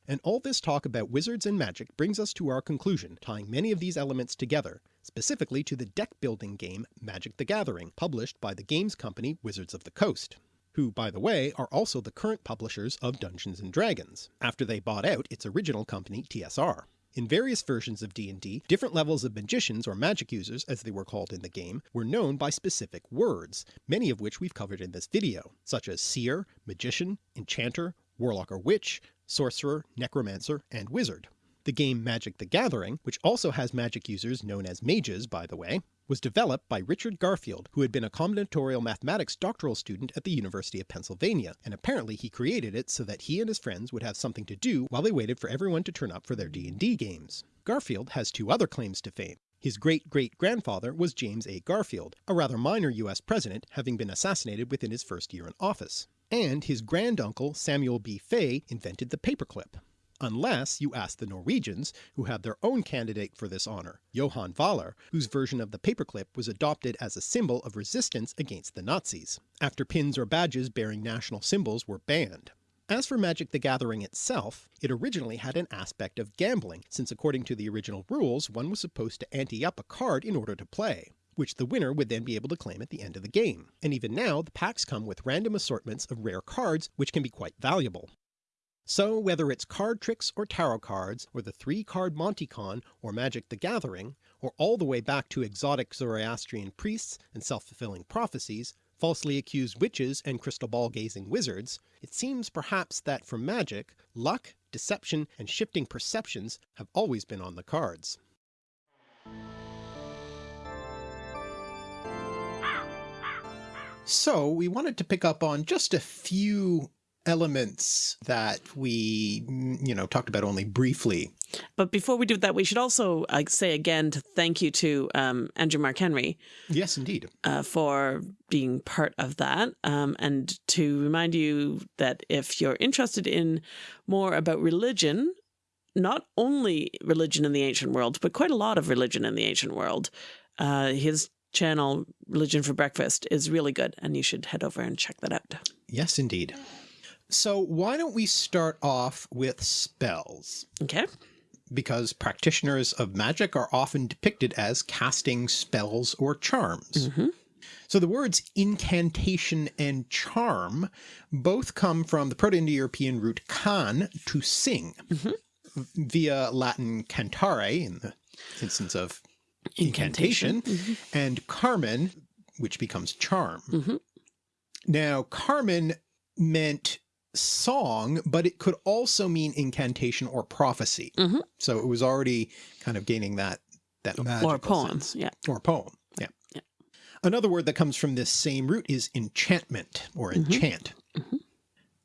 And all this talk about wizards and magic brings us to our conclusion, tying many of these elements together, specifically to the deck building game Magic the Gathering, published by the games company Wizards of the Coast, who by the way are also the current publishers of Dungeons & Dragons, after they bought out its original company TSR. In various versions of D&D, different levels of magicians or magic users as they were called in the game were known by specific words, many of which we've covered in this video, such as seer, magician, enchanter, warlock or witch, sorcerer, necromancer, and wizard. The game Magic the Gathering, which also has magic users known as mages by the way, was developed by Richard Garfield who had been a combinatorial mathematics doctoral student at the University of Pennsylvania, and apparently he created it so that he and his friends would have something to do while they waited for everyone to turn up for their D&D games. Garfield has two other claims to fame. His great-great-grandfather was James A. Garfield, a rather minor US president having been assassinated within his first year in office. And his granduncle Samuel B. Fay invented the paperclip. Unless you ask the Norwegians, who have their own candidate for this honour, Johan Vaaler, whose version of the paperclip was adopted as a symbol of resistance against the Nazis, after pins or badges bearing national symbols were banned. As for Magic the Gathering itself, it originally had an aspect of gambling, since according to the original rules one was supposed to ante up a card in order to play which the winner would then be able to claim at the end of the game, and even now the packs come with random assortments of rare cards which can be quite valuable. So whether it's card tricks or tarot cards, or the three card Monte Con or Magic the Gathering, or all the way back to exotic Zoroastrian priests and self-fulfilling prophecies, falsely accused witches and crystal ball gazing wizards, it seems perhaps that for magic, luck, deception, and shifting perceptions have always been on the cards. So we wanted to pick up on just a few elements that we, mm, you know, talked about only briefly. But before we do that, we should also uh, say again to thank you to um, Andrew Mark Henry. Yes, indeed. Uh, for being part of that. Um, and to remind you that if you're interested in more about religion, not only religion in the ancient world, but quite a lot of religion in the ancient world, uh, his channel, Religion for Breakfast, is really good and you should head over and check that out. Yes, indeed. So why don't we start off with spells? Okay. Because practitioners of magic are often depicted as casting spells or charms. Mm -hmm. So the words incantation and charm both come from the Proto-Indo-European root can, to sing, mm -hmm. via Latin cantare in the instance of incantation, incantation. Mm -hmm. and carmen, which becomes charm. Mm -hmm. Now carmen meant song, but it could also mean incantation or prophecy. Mm -hmm. So it was already kind of gaining that, that Or poem, sense. yeah. Or poem, yeah. yeah. Another word that comes from this same root is enchantment or Mm-hmm. enchant.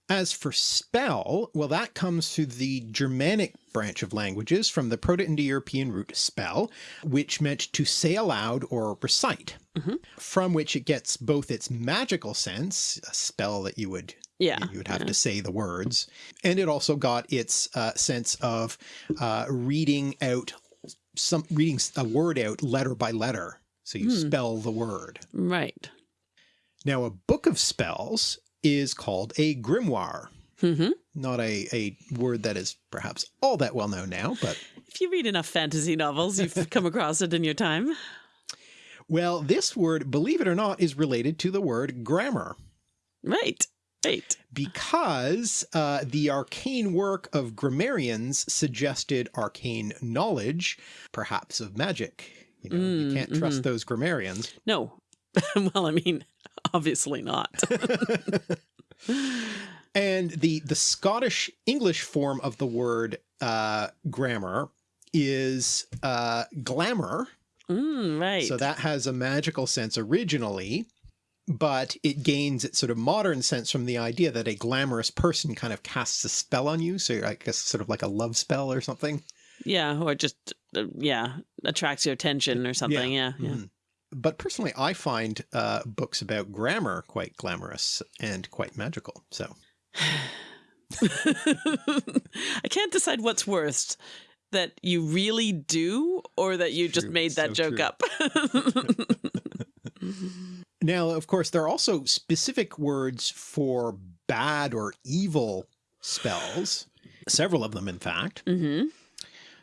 As for spell, well that comes through the Germanic branch of languages from the Proto-Indo-European root spell, which meant to say aloud or recite, Mhm. from which it gets both its magical sense, a spell that you would Yeah. you would have yeah. to say the words, and it also got its uh, sense of uh, reading out some reading a word out letter by letter. So you Hmm. spell the word. Right. Now a book of spells is called a grimoire. hmm Not a, a word that is perhaps all that well known now, but If you read enough fantasy novels, you've come across it in your time. well, this word, believe it or not, is related to the word grammar Right. Because uh, the arcane work of grammarians suggested arcane knowledge, perhaps of magic. You know, you Mm, can't trust those grammarians. No. well, I mean, obviously not. And the the Scottish English form of the word uh, grammar is uh, glamour. mm, right. So that has a magical sense originally, but it gains its sort of modern sense from the idea that a glamorous person kind of casts a spell on you. So I guess sort of like a love spell or something. yeah, or just uh, yeah, attracts your attention or something. Yeah, yeah. Mhm. But personally, I find uh, books about grammar quite glamorous and quite magical. So I can't decide what's worst. That you really do, or that you just made that so joke true. up. Now, of course, there are also specific words for bad or evil spells, several of them, in fact. hmm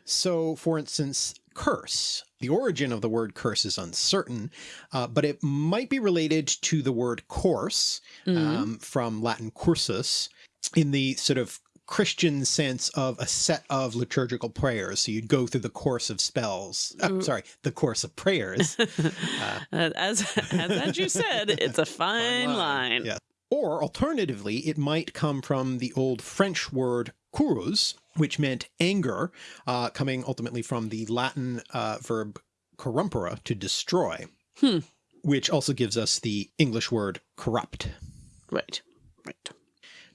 So, for instance, curse. The origin of the word curse is uncertain, uh, but it might be related to the word course um, from Latin cursus in the sort of Christian sense of a set of liturgical prayers. So you'd go through the course of spells. uh, sorry, the course of prayers. Uh, as as Andrew said, it's a fine, line. Yeah. Or alternatively, it might come from the old French word curus, which meant anger, uh, coming ultimately from the Latin uh, verb corrumpere, to destroy, Hmm. which also gives us the English word corrupt. Right, right.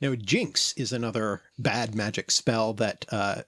Now, jinx is another bad magic spell that uh,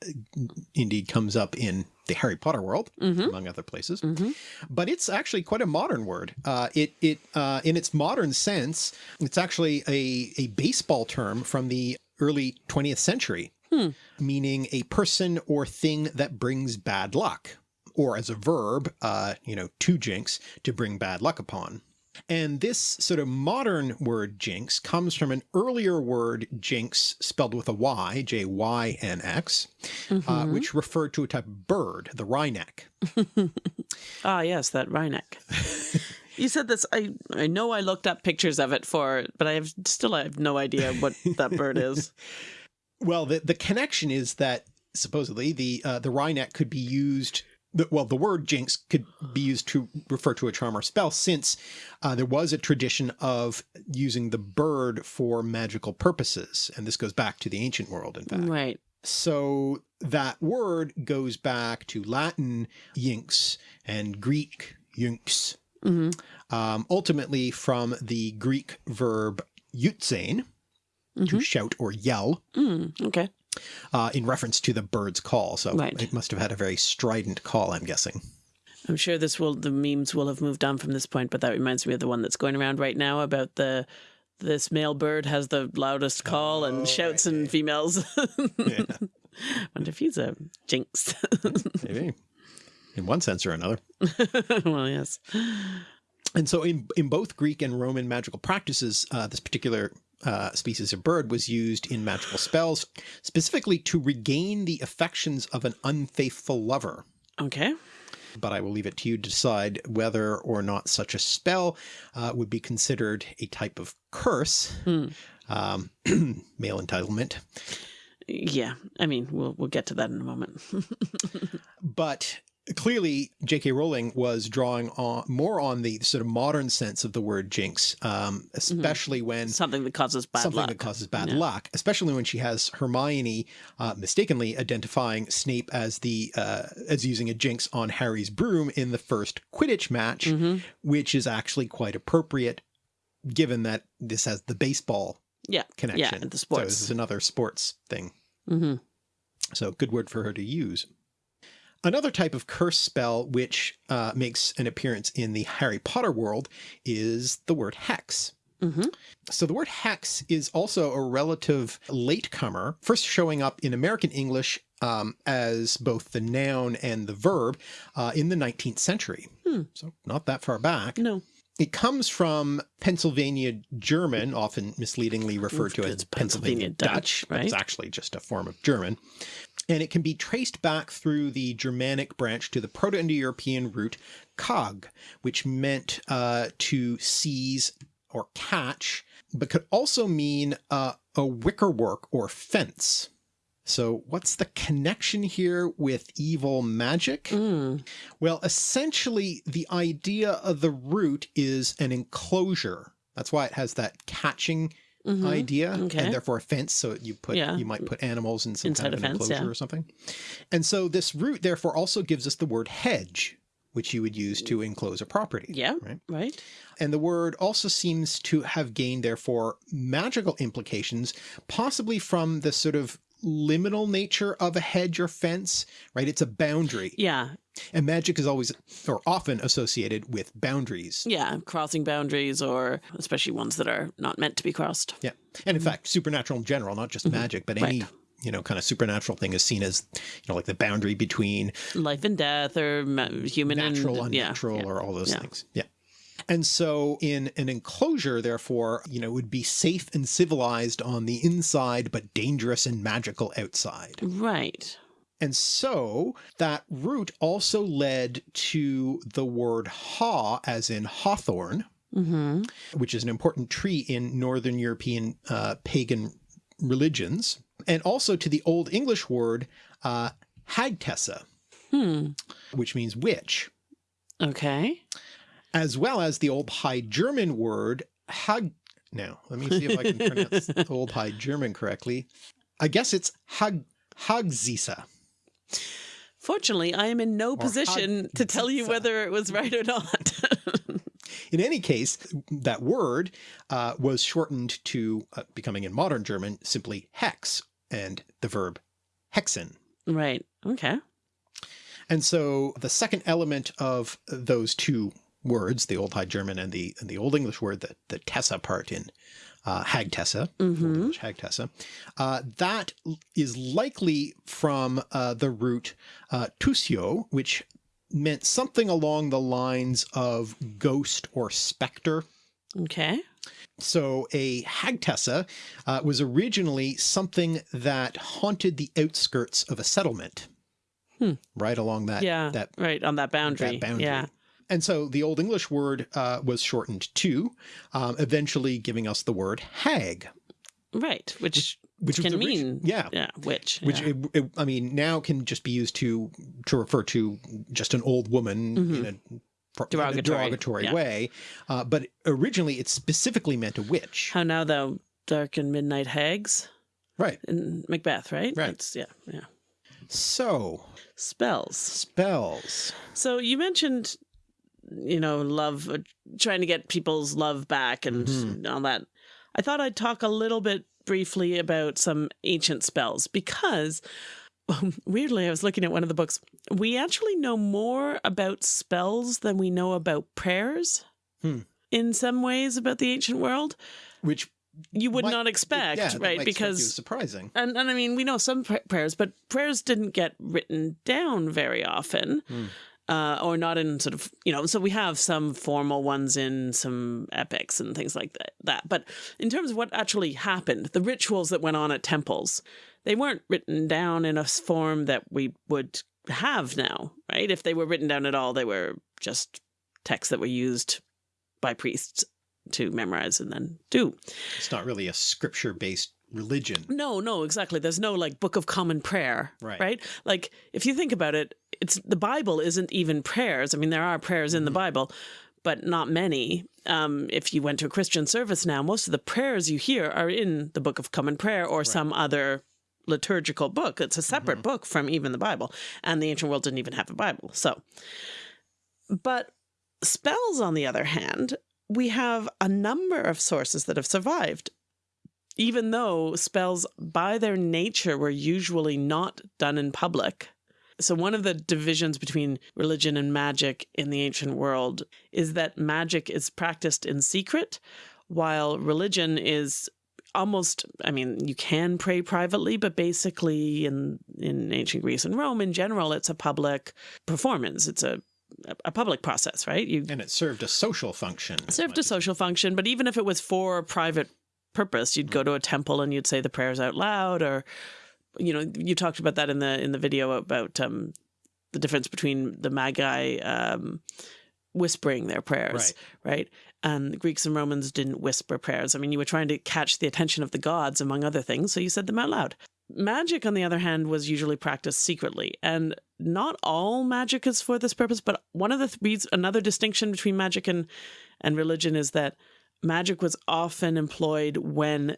indeed comes up in the Harry Potter world, Mhm. among other places. Mhm. But it's actually quite a modern word. Uh, it it uh, in its modern sense, it's actually a a baseball term from the early 20th century, Hmm. meaning a person or thing that brings bad luck, or as a verb, uh, you know, to jinx, to bring bad luck upon. And this sort of modern word jinx comes from an earlier word jinx spelled with a Y, J Y N X, uh, Mhm. which referred to a type of bird, the wryneck. Ah, yes, that wryneck. you said this. I I know I looked up pictures of it for, but I have still I have no idea what that bird is. Well, the, the connection is that supposedly the uh, the wryneck could be used. The, well, the word jinx could be used to refer to a charm or spell, since uh, there was a tradition of using the bird for magical purposes, and this goes back to the ancient world. In fact, Right. So that word goes back to Latin yinx and Greek yunx, hmm um, ultimately from the Greek verb eutzein, to Mhm. shout or yell, Mm, okay. Uh, in reference to the bird's call. So Right. it must have had a very strident call, I'm guessing. I'm sure this will the memes will have moved on from this point, but that reminds me of the one that's going around right now about the this male bird has the loudest call Oh, and shouts right, and yeah. females. Yeah. Wonder if he's a jinx. Maybe. In one sense or another. well, yes. And so in, in both Greek and Roman magical practices, uh, this particular uh, species of bird was used in magical spells, specifically to regain the affections of an unfaithful lover. Okay. But I will leave it to you to decide whether or not such a spell uh, would be considered a type of curse, Hmm. um, male entitlement. Yeah. I mean, we'll we'll get to that in a moment. But clearly, J.K. Rowling was drawing on more on the sort of modern sense of the word jinx, um, especially when Something that causes bad something luck. that causes bad Yeah. luck, especially when she has Hermione uh, mistakenly identifying Snape as the uh, as using a jinx on Harry's broom in the first Quidditch match, Mhm. which is actually quite appropriate, given that this has the baseball Yeah. connection. Yeah. The sports. So this is another sports thing. hmm So good word for her to use. Another type of curse spell which uh, makes an appearance in the Harry Potter world is the word hex. hmm So the word hex is also a relative latecomer, first showing up in American English um, as both the noun and the verb uh, in the 19th century. Hmm. So not that far back. No. It comes from Pennsylvania German, often misleadingly referred to as Pennsylvania, Pennsylvania Dutch, Dutch, but it's actually just a form of German. And it can be traced back through the Germanic branch to the Proto-Indo-European root cog, which meant uh, to seize or catch, but could also mean uh, a wickerwork or fence. So what's the connection here with evil magic? Mm. Well, essentially the idea of the root is an enclosure. That's why it has that catching Mhm. idea Okay. and therefore a fence. So you put, Yeah. you might put animals in some Inside kind of fence, enclosure yeah. or something. And so this root therefore also gives us the word hedge, which you would use to enclose a property. Yeah. Right. Right. And the word also seems to have gained, therefore, magical implications, possibly from the sort of liminal nature of a hedge or fence, right? It's a boundary. Yeah. And magic is always or often associated with boundaries. Yeah. Crossing boundaries, or especially ones that are not meant to be crossed. Yeah. And in mm-hmm. fact, supernatural in general, not just mm-hmm. magic, but any. Right. you know, kind of supernatural thing is seen as, you know, like the boundary between Life and death, or human natural, and yeah, unnatural, yeah. or all those Yeah. things. Yeah. And so in an enclosure, therefore, you know, would be safe and civilized on the inside, but dangerous and magical outside. Right. And so that root also led to the word haw, as in hawthorn, Mm-hmm. which is an important tree in Northern European uh, pagan religions, and also to the Old English word uh, hagtessa, Hmm. which means witch. Okay. As well as the Old High German word hag. Now, let me see if I can pronounce Old High German correctly. I guess it's hag hagzisa. Fortunately, I am in no position to tell you whether it was right or not. In any case, that word uh, was shortened to uh, becoming in modern German simply hex and the verb hexen. right. Okay. And so the second element of those two words, the Old High German and the and the Old English word, the, the Tessa part in uh, Hagtessa, Old Mm-hmm. English Hagtessa, uh, that is likely from uh, the root uh, tusio, which meant something along the lines of ghost or specter. Okay. So a hagtessa uh, was originally something that haunted the outskirts of a settlement, Hmm. right along that Yeah. that right on that boundary. that boundary. Yeah. And so the Old English word uh, was shortened to, um, eventually giving us the word hag, Right. Which which was can mean yeah, yeah. Which which yeah. it, it- I mean now can just be used to to refer to just an old woman in a, in a. Derogatory, derogatory yeah. way, uh, but originally it specifically meant a witch. how now thou dark and midnight hags Right. in Macbeth. Right. Right. That's, yeah. Yeah. So Spells. spells. So you mentioned, you know, love, uh, trying to get people's love back and Mm-hmm. all that. I thought I'd talk a little bit briefly about some ancient spells because, weirdly, I was looking at one of the books. We actually know more about spells than we know about prayers. Hmm. In some ways, about the ancient world, Which you would might- not expect, yeah, right? Because surprising. and, and I mean, we know some pr- prayers, but prayers didn't get written down very often, Hmm. Uh, or not in sort of, you know, so we have some formal ones in some epics and things like that, that. But in terms of what actually happened, the rituals that went on at temples, they weren't written down in a form that we would have now, right? If they were written down at all, they were just texts that were used by priests to memorize and then do. It's not really a scripture based religion. No, no, exactly. There's no like book of common prayer, Right. Right? Like if you think about it, it's the Bible isn't even prayers. I mean, there are prayers in the Bible, but not many. Um, if you went to a Christian service now, most of the prayers you hear are in the book of common prayer or some other liturgical book. It's a separate book from even the Bible, and the ancient world didn't even have a Bible. So, but spells, on the other hand, we have a number of sources that have survived even though spells by their nature were usually not done in public. So, one of the divisions between religion and magic in the ancient world is that magic is practiced in secret, while religion is almost i mean you can pray privately but basically in in ancient greece and rome in general it's a public performance it's a a public process right you And it served a social function. served a social function, but even if it was for private purpose, you'd go to a temple and you'd say the prayers out loud, or you know, you talked about that in the in the video about um, the difference between the magi um, whispering their prayers, right? And Greeks and Romans didn't whisper prayers. I mean, you were trying to catch the attention of the gods, among other things, so you said them out loud. Magic, on the other hand, was usually practiced secretly, and not all magic is for this purpose. But one of the th- another distinction between magic and and religion is that magic was often employed when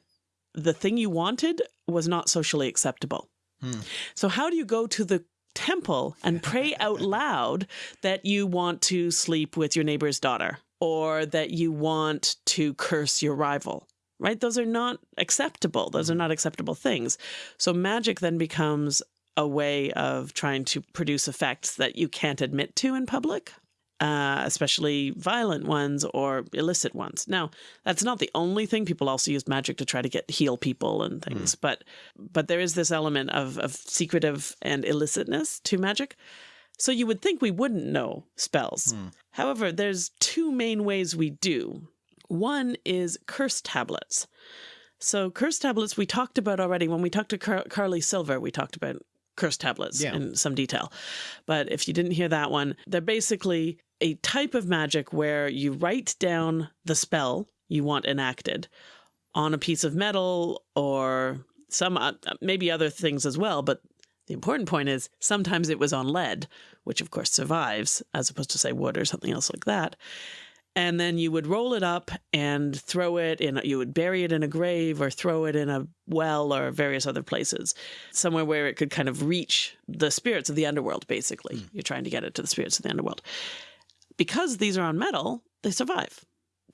the thing you wanted was not socially acceptable. Hmm. So, how do you go to the temple and pray out loud that you want to sleep with your neighbor's daughter or that you want to curse your rival? Right? Those are not acceptable. Those are hmm. not acceptable things. So, magic then becomes a way of trying to produce effects that you can't admit to in public uh, especially violent ones or illicit ones. Now, that's not the only thing. People also use magic to try to get heal people and things, but but there is this element of of secretive and illicitness to magic. So you would think we wouldn't know spells. However, there's two main ways we do. One is curse tablets. So curse tablets we talked about already when we talked to Car- Carly Silver. We talked about curse tablets Yeah. in some detail. But if you didn't hear that one, they're basically a type of magic where you write down the spell you want enacted on a piece of metal or some uh, maybe other things as well, but the important point is sometimes it was on lead, which of course survives as opposed to say wood or something else like that. And then you would roll it up and throw it in, you would bury it in a grave or throw it in a well or various other places, somewhere where it could kind of reach the spirits of the underworld, basically. You're trying to get it to the spirits of the underworld. Because these are on metal, they survive.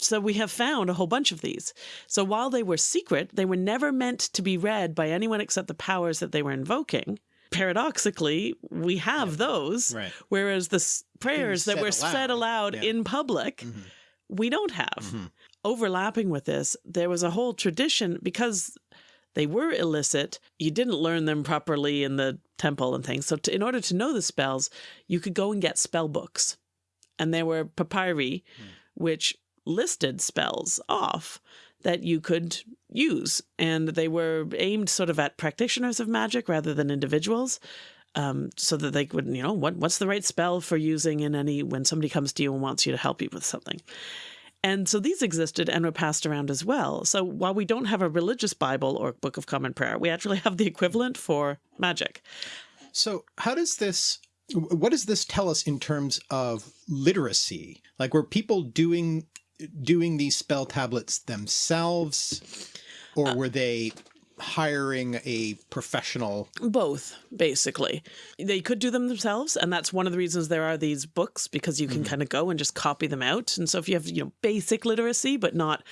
So we have found a whole bunch of these. So while they were secret, they were never meant to be read by anyone except the powers that they were invoking. Paradoxically, we have those, Right. whereas the prayers that were aloud. said aloud Yeah. in public, mm-hmm. we don't have. Mm-hmm. Overlapping with this, there was a whole tradition because they were illicit. You didn't learn them properly in the temple and things. So, to, in order to know the spells, you could go and get spell books. And there were papyri, which listed spells off that you could use. And they were aimed sort of at practitioners of magic rather than individuals. Um, so that they would, you know, what what's the right spell for using in any when somebody comes to you and wants you to help you with something. And so these existed and were passed around as well. So while we don't have a religious Bible or Book of Common Prayer, we actually have the equivalent for magic. So how does this what does this tell us in terms of literacy? Like were people doing doing these spell tablets themselves or were they hiring a professional Both, basically. They could do them themselves, and that's one of the reasons there are these books because you can kind of go and just copy them out. And so if you have, you know, basic literacy but not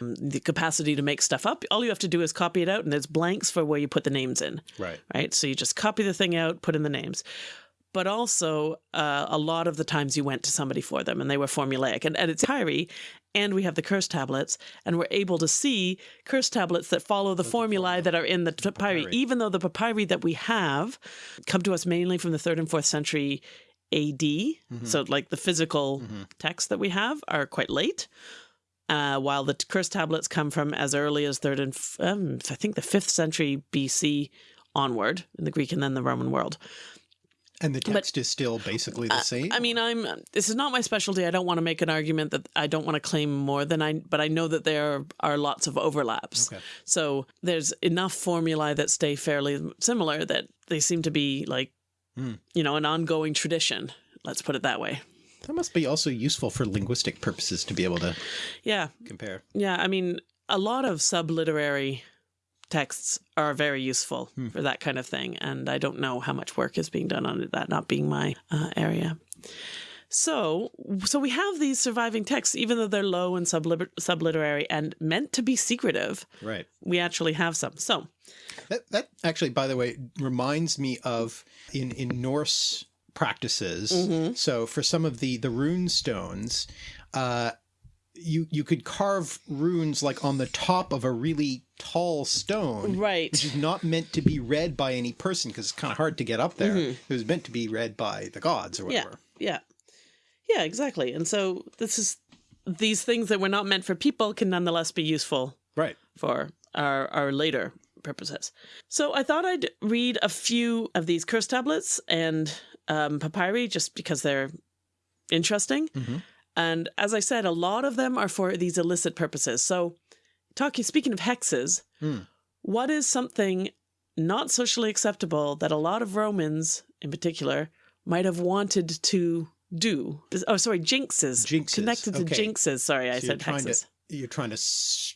um, the capacity to make stuff up, all you have to do is copy it out and there's blanks for where you put the names in. Right. Right? So you just copy the thing out, put in the names. But also, uh, a lot of the times you went to somebody for them and they were formulaic. And, and it's Kyrie, and we have the curse tablets, and we're able to see curse tablets that follow the formulae that are in the papyri, even though the papyri that we have come to us mainly from the third and fourth century AD. So, like the physical texts that we have are quite late. Uh, while the curse tablets come from as early as third and um, I think the fifth century BC onward in the Greek and then the Roman world. And the text is still basically the uh, same? I mean, I'm this is not my specialty. I don't want to make an argument that I don't want to claim more than I, but I know that there are lots of overlaps. Okay. So there's enough formulae that stay fairly similar that they seem to be like, hmm. you know, an ongoing tradition. Let's put it that way. that must be also useful for linguistic purposes to be able to Yeah, compare. yeah. I mean, a lot of subliterary texts are very useful for that kind of thing, and I don't know how much work is being done on it, that not being my uh, area. So, so we have these surviving texts, even though they're low and subliter- subliterary and meant to be secretive. Right. We actually have some. So, That, that actually, by the way, reminds me of in, in Norse practices. So for some of the, the rune stones, uh, you, you could carve runes like on the top of a really tall stone. right, Which is not meant to be read by any person because it's kind of hard to get up there. It was meant to be read by the gods or whatever. yeah, yeah, yeah exactly. And so this is these things that were not meant for people can nonetheless be useful Right. for our, our later purposes. So I thought I'd read a few of these curse tablets and um, papyri just because they're interesting. And as I said, a lot of them are for these illicit purposes. So, talking speaking of hexes, hmm. what is something not socially acceptable that a lot of Romans, in particular, might have wanted to do. Oh, sorry, jinxes. Jinxes, Connected to okay. jinxes. Sorry, I So said you're hexes. to you're trying to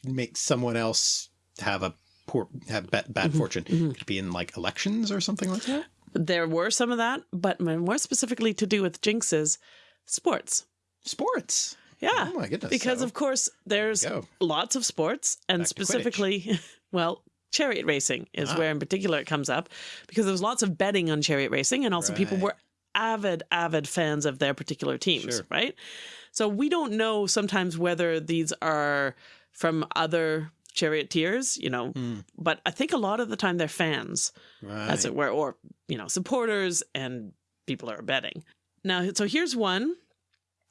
make someone else have a poor have bad, bad mm-hmm. fortune. Mm-hmm. Could it be in like elections or something like that? There were some of that, but more specifically to do with jinxes, sports. Sports. Yeah. Oh my goodness. because So- of course there's lots of sports and Back specifically well chariot racing is Ah. where in particular it comes up because there was lots of betting on chariot racing and also people were avid avid fans of their particular teams Sure. right so we don't know sometimes whether these are from other charioteers you know Hmm. but i think a lot of the time they're fans right. as it were, or you know, supporters and people are betting. Now, so here's one,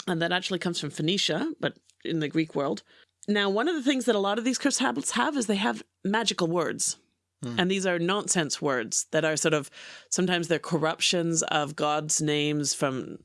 and that actually comes from Phoenicia, but in the Greek world. Now, one of the things that a lot of these curse tablets have is they have magical words. And these are nonsense words that are sort of sometimes they're corruptions of God's names from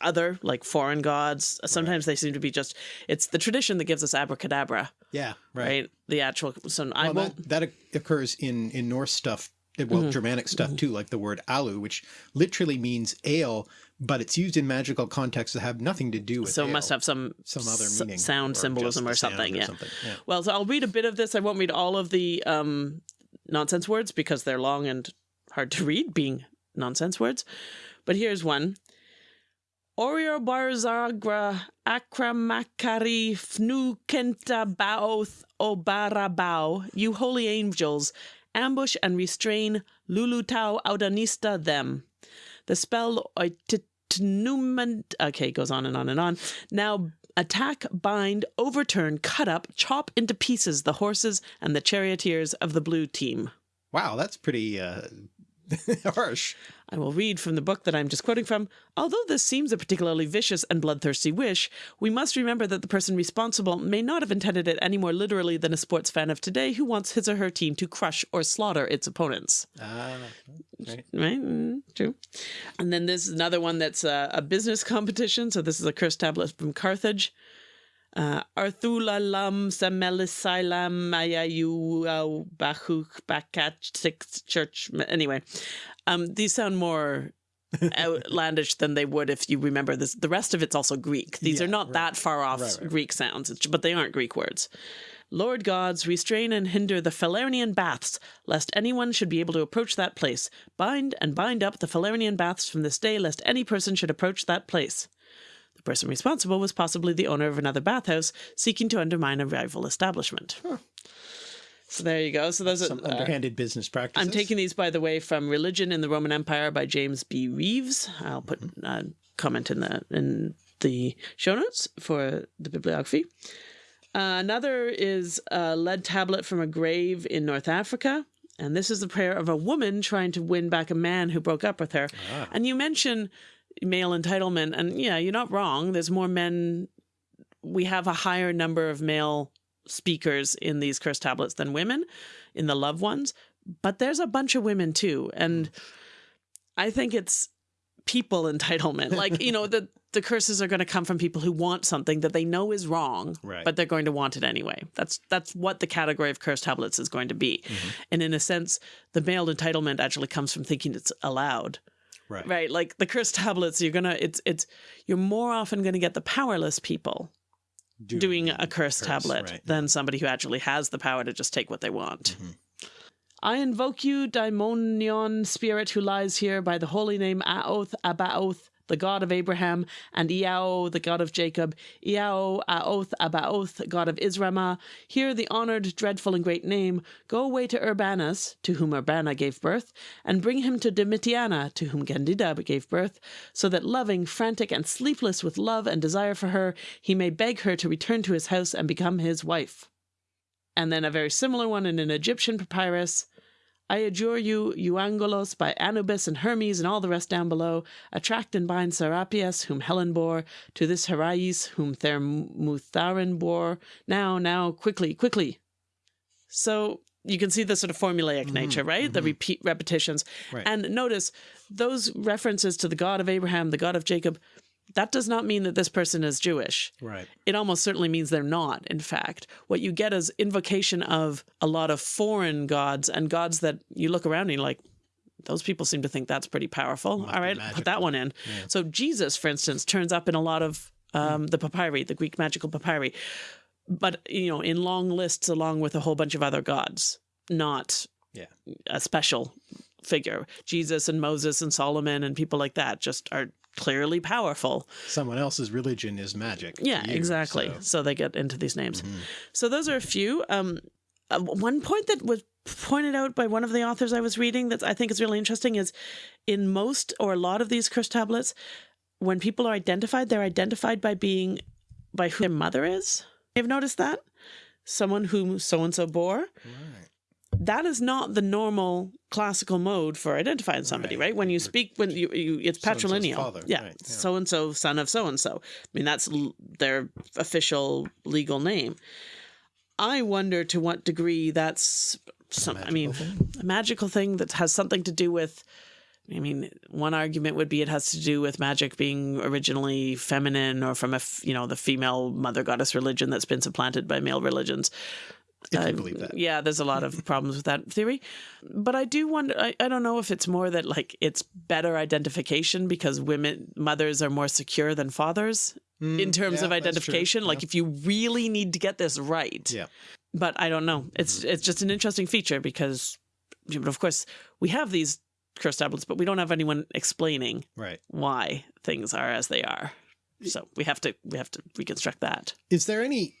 other, like foreign gods. Sometimes they seem to be just, it's the tradition that gives us abracadabra, yeah. Right. right? The actual, so I won't. that, that occurs in in Norse stuff. Well, Mm-hmm. Germanic stuff too, like the word alu, which literally means ale, but it's used in magical contexts that have nothing to do with so it must have some some other meaning, sound or symbolism or something. or yeah. something, yeah. Well, so I'll read a bit of this. I won't read all of the um, nonsense words because they're long and hard to read, being nonsense words. But here's one. Orior barzagra akramakari fnu kenta baoth obarabao, you holy angels, ambush and restrain lulutau audanista them. The spell oititnument, okay, goes on and on and on. Now attack, bind, overturn, cut up, chop into pieces the horses and the charioteers of the blue team. Wow, that's pretty uh, harsh. I will read from the book that I'm just quoting from. Although this seems a particularly vicious and bloodthirsty wish, we must remember that the person responsible may not have intended it any more literally than a sports fan of today who wants his or her team to crush or slaughter its opponents. Ah, right. Right? Mm, true. And then there's another one that's a, a business competition. So this is a curse tablet from Carthage. Uh, Arthula lam semelisailam mayayu uh, bakach six church. Anyway, um, these sound more outlandish than they would if you remember this. The rest of it's also Greek. These Yeah, are not right. that far off Right, right. Greek sounds, but they aren't Greek words. Lord gods, restrain and hinder the Falernian baths, lest anyone should be able to approach that place. Bind and bind up the Falernian baths from this day, lest any person should approach that place. The person responsible was possibly the owner of another bathhouse, seeking to undermine a rival establishment. So there you go. So those are. Some uh, underhanded business practices. I'm taking these, by the way, from Religion in the Roman Empire by James B. Rives. I'll put a comment in the in the show notes for the bibliography. Uh, another is a lead tablet from a grave in North Africa. And this is the prayer of a woman trying to win back a man who broke up with her. And you mention male entitlement, and yeah, you're not wrong. There's more men. We have a higher number of male speakers in these curse tablets than women in the loved ones, but there's a bunch of women too. And mm. I think it's people entitlement. Like, you know, the the curses are going to come from people who want something that they know is wrong, Right. but they're going to want it anyway. That's that's what the category of curse tablets is going to be. Mm-hmm. And in a sense, the male entitlement actually comes from thinking it's allowed. right. Right? Like the curse tablets, you're going to it's it's you're more often going to get the powerless people doing a curse, tablet right. than somebody who actually has the power to just take what they want. Mm-hmm. I invoke you, daimonion spirit who lies here by the holy name Aoth Abaoth, the God of Abraham, and Iao, the God of Jacob, Iao, Aoth Abaoth, God of Israel. Hear the honored, dreadful, and great name. Go away to Urbanus, to whom Urbana gave birth, and bring him to Domitiana, to whom Candida gave birth, so that loving, frantic, and sleepless with love and desire for her, he may beg her to return to his house and become his wife. And then a very similar one in an Egyptian papyrus. I adjure you, Euangelos, by Anubis and Hermes and all the rest down below, attract and bind Serapius, whom Helen bore, to this Herais, whom Thermutharin bore. Now, now, quickly, quickly. So you can see the sort of formulaic mm-hmm, nature, right? The mm-hmm. repeat repetitions. Right. And notice those references to the God of Abraham, the God of Jacob, that does not mean that this person is Jewish. Right. It almost certainly means they're not, in fact. What you get is invocation of a lot of foreign gods and gods that you look around and you're like, those people seem to think that's pretty powerful. Must All be put that one in. So Jesus, for instance, turns up in a lot of um, the papyri, the Greek magical papyri, but you know, in long lists along with a whole bunch of other gods, not Yeah. a special figure. Jesus and Moses and Solomon and people like that just are clearly powerful. Someone else's religion is magic. Yeah, you, exactly. so-. So. they get into these names. So those are a few. Um, uh, one point that was pointed out by one of the authors I was reading that I think is really interesting is in most or a lot of these curse tablets, when people are identified, they're identified by being by who their mother is. You've noticed that? Someone whom so and so bore. That is not the normal classical mode for identifying somebody, Right. right? When you speak, when you, you it's patrilineal. father, yeah, right, yeah. so and so, son of so and so. I mean, that's l- their official legal name. I wonder to what degree that's some. I mean, a magical thing that has something to do with. I mean, one argument would be it has to do with magic being originally feminine or from a f- you know the female mother goddess religion that's been supplanted by male religions. If you believe that. Yeah, there's a lot of problems with that theory. But I do wonder, I, I don't know if it's more that like it's better identification because women, mothers are more secure than fathers mm, in terms yeah, of identification. Like yeah. if you really need to get this right. Yeah. But I don't know. It's mm-hmm. it's just an interesting feature because, of course, we have these curse tablets, but we don't have anyone explaining Right. why things are as they are. So we have to we have to reconstruct that. Is there any,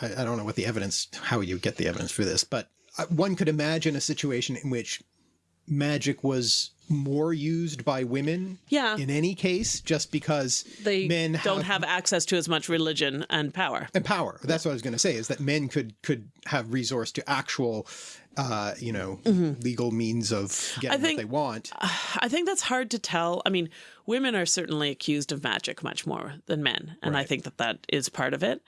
I, I don't know what the evidence, how you get the evidence for this, but uh, one could imagine a situation in which magic was more used by women Yeah. in any case, just because They men don't have access to as much religion and power. and power. That's what I was going to say is that men could could have resource to actual, uh, you know, legal means of getting think- what they want. I think that's hard to tell. I mean, women are certainly accused of magic much more than men, and I think that that is part of it.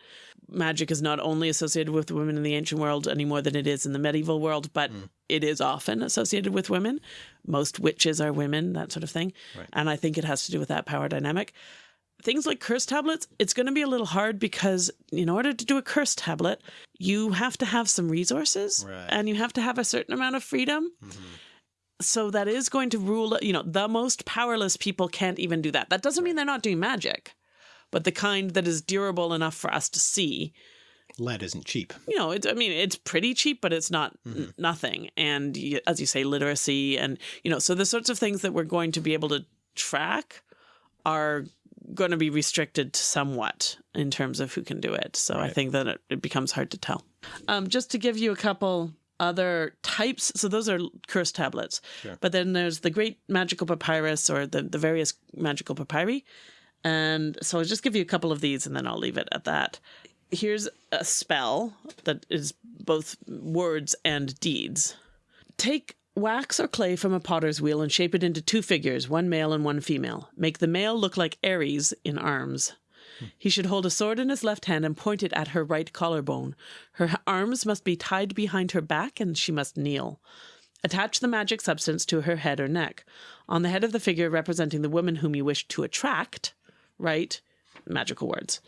Magic is not only associated with women in the ancient world any more than it is in the medieval world, but it is often associated with women. Most witches are women, that sort of thing. And I think it has to do with that power dynamic. Things like curse tablets, it's going to be a little hard because in order to do a curse tablet, you have to have some resources Right. and you have to have a certain amount of freedom. Mm-hmm. So that is going to rule you know the most powerless people can't even do that. That doesn't mean they're not doing magic but the kind that is durable enough for us to see. Lead isn't cheap. you know it's i mean it's pretty cheap but it's not n- mm-hmm. nothing. And as you say literacy and you know so the sorts of things that we're going to be able to track are going to be restricted somewhat in terms of who can do it so i think that it, it becomes hard to tell um, just to give you a couple other types so those are curse tablets Sure. but then there's the great magical papyrus or the, the various magical papyri and so I'll just give you a couple of these and then I'll leave it at that. Here's a spell that is both words and deeds. Take wax or clay from a potter's wheel and shape it into two figures, one male and one female. Make the male look like Ares in arms. He should hold a sword in his left hand and point it at her right collarbone. Her arms must be tied behind her back and she must kneel. Attach the magic substance to her head or neck. On the head of the figure representing the woman whom you wish to attract, write magical words.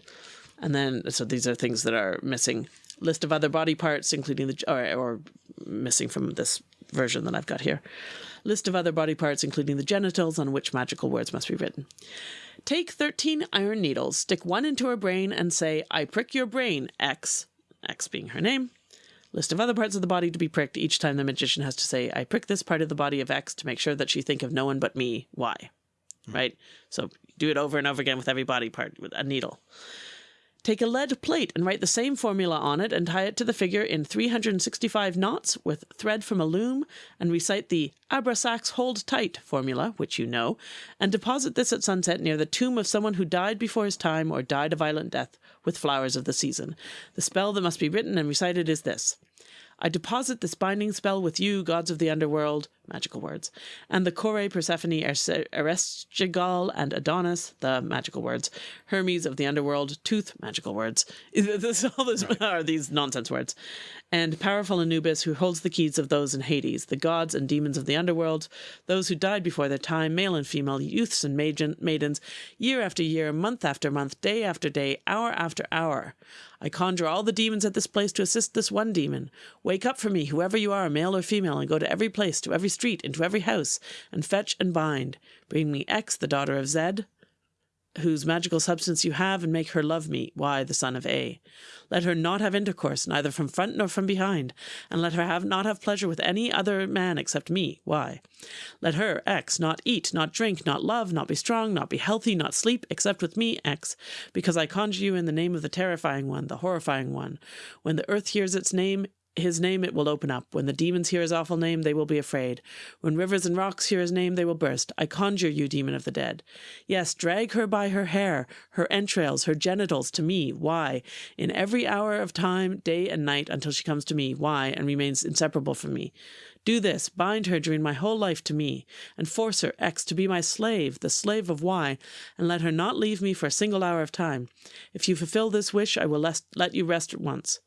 And then, so these are things that are missing. List of other body parts, including the, or, or missing from this version that I've got here. List of other body parts, including the genitals, on which magical words must be written. Take 13 iron needles, stick one into her brain, and say, I prick your brain, X, X being her name. List of other parts of the body to be pricked. Each time the magician has to say, I prick this part of the body of X to make sure that she think of no one but me, Y. Hmm. Right? So do it over and over again with every body part with a needle. Take a lead plate and write the same formula on it and tie it to the figure in 365 knots with thread from a loom and recite the Abrasax hold tight formula, which you know, and deposit this at sunset near the tomb of someone who died before his time or died a violent death with flowers of the season. The spell that must be written and recited is this. I deposit this binding spell with you, gods of the underworld, magical words, and the Kore, Persephone, Erse- Ereshkigal, and Adonis, the magical words, Hermes of the underworld, Thoth, magical words. This, all this are these nonsense words, and powerful Anubis, who holds the keys of those in Hades, the gods and demons of the underworld, those who died before their time, male and female, youths and maiden, maidens, year after year, month after month, day after day, hour after hour. I conjure all the demons at this place to assist this one demon. Wake up for me, whoever you are, male or female, and go to every place, to every street, into every house, and fetch and bind. Bring me X, the daughter of Zed, whose magical substance you have, and make her love me, Y, the son of A. Let her not have intercourse, neither from front nor from behind, and let her have not have pleasure with any other man except me, Y. Let her, X, not eat, not drink, not love, not be strong, not be healthy, not sleep, except with me, X, because I conjure you in the name of the terrifying one, the horrifying one. When the earth hears its name, his name it will open up. When the demons hear his awful name, they will be afraid. When rivers and rocks hear his name, they will burst. I conjure you, demon of the dead. Yes, drag her by her hair, her entrails, her genitals to me. Why? In every hour of time, day and night, until she comes to me. Why? And remains inseparable from me. Do this, bind her during my whole life to me, and force her, X, to be my slave, the slave of Y, and let her not leave me for a single hour of time. If you fulfill this wish, I will let you rest at once.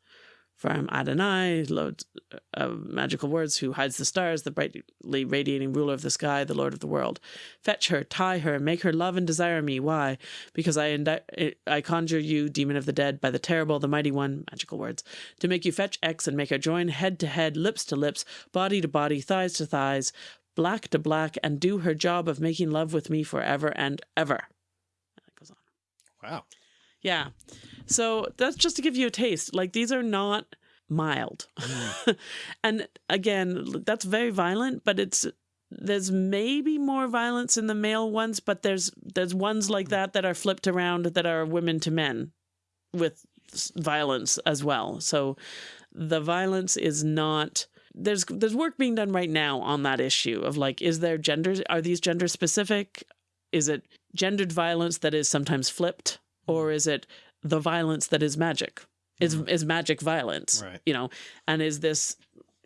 Am Adonai, Lord uh, of magical words, who hides the stars, the brightly radiating ruler of the sky, the Lord of the world. Fetch her, tie her, make her love and desire me. Why? Because I I conjure you, demon of the dead, by the terrible, the mighty one, magical words, to make you fetch X and make her join head to head, lips to lips, body to body, thighs to thighs, black to black, and do her job of making love with me forever and ever. And goes on. Wow. Yeah. So that's just to give you a taste. Like these are not mild. Mm. and again, that's very violent, but it's there's maybe more violence in the male ones, but there's there's ones like that that are flipped around that are women to men with violence as well. So the violence is not there's there's work being done right now on that issue of like is there genders are these gender specific? Is it gendered violence that is sometimes flipped or is it the violence that is magic? Is mm-hmm. is magic violence? Right. You know, and is this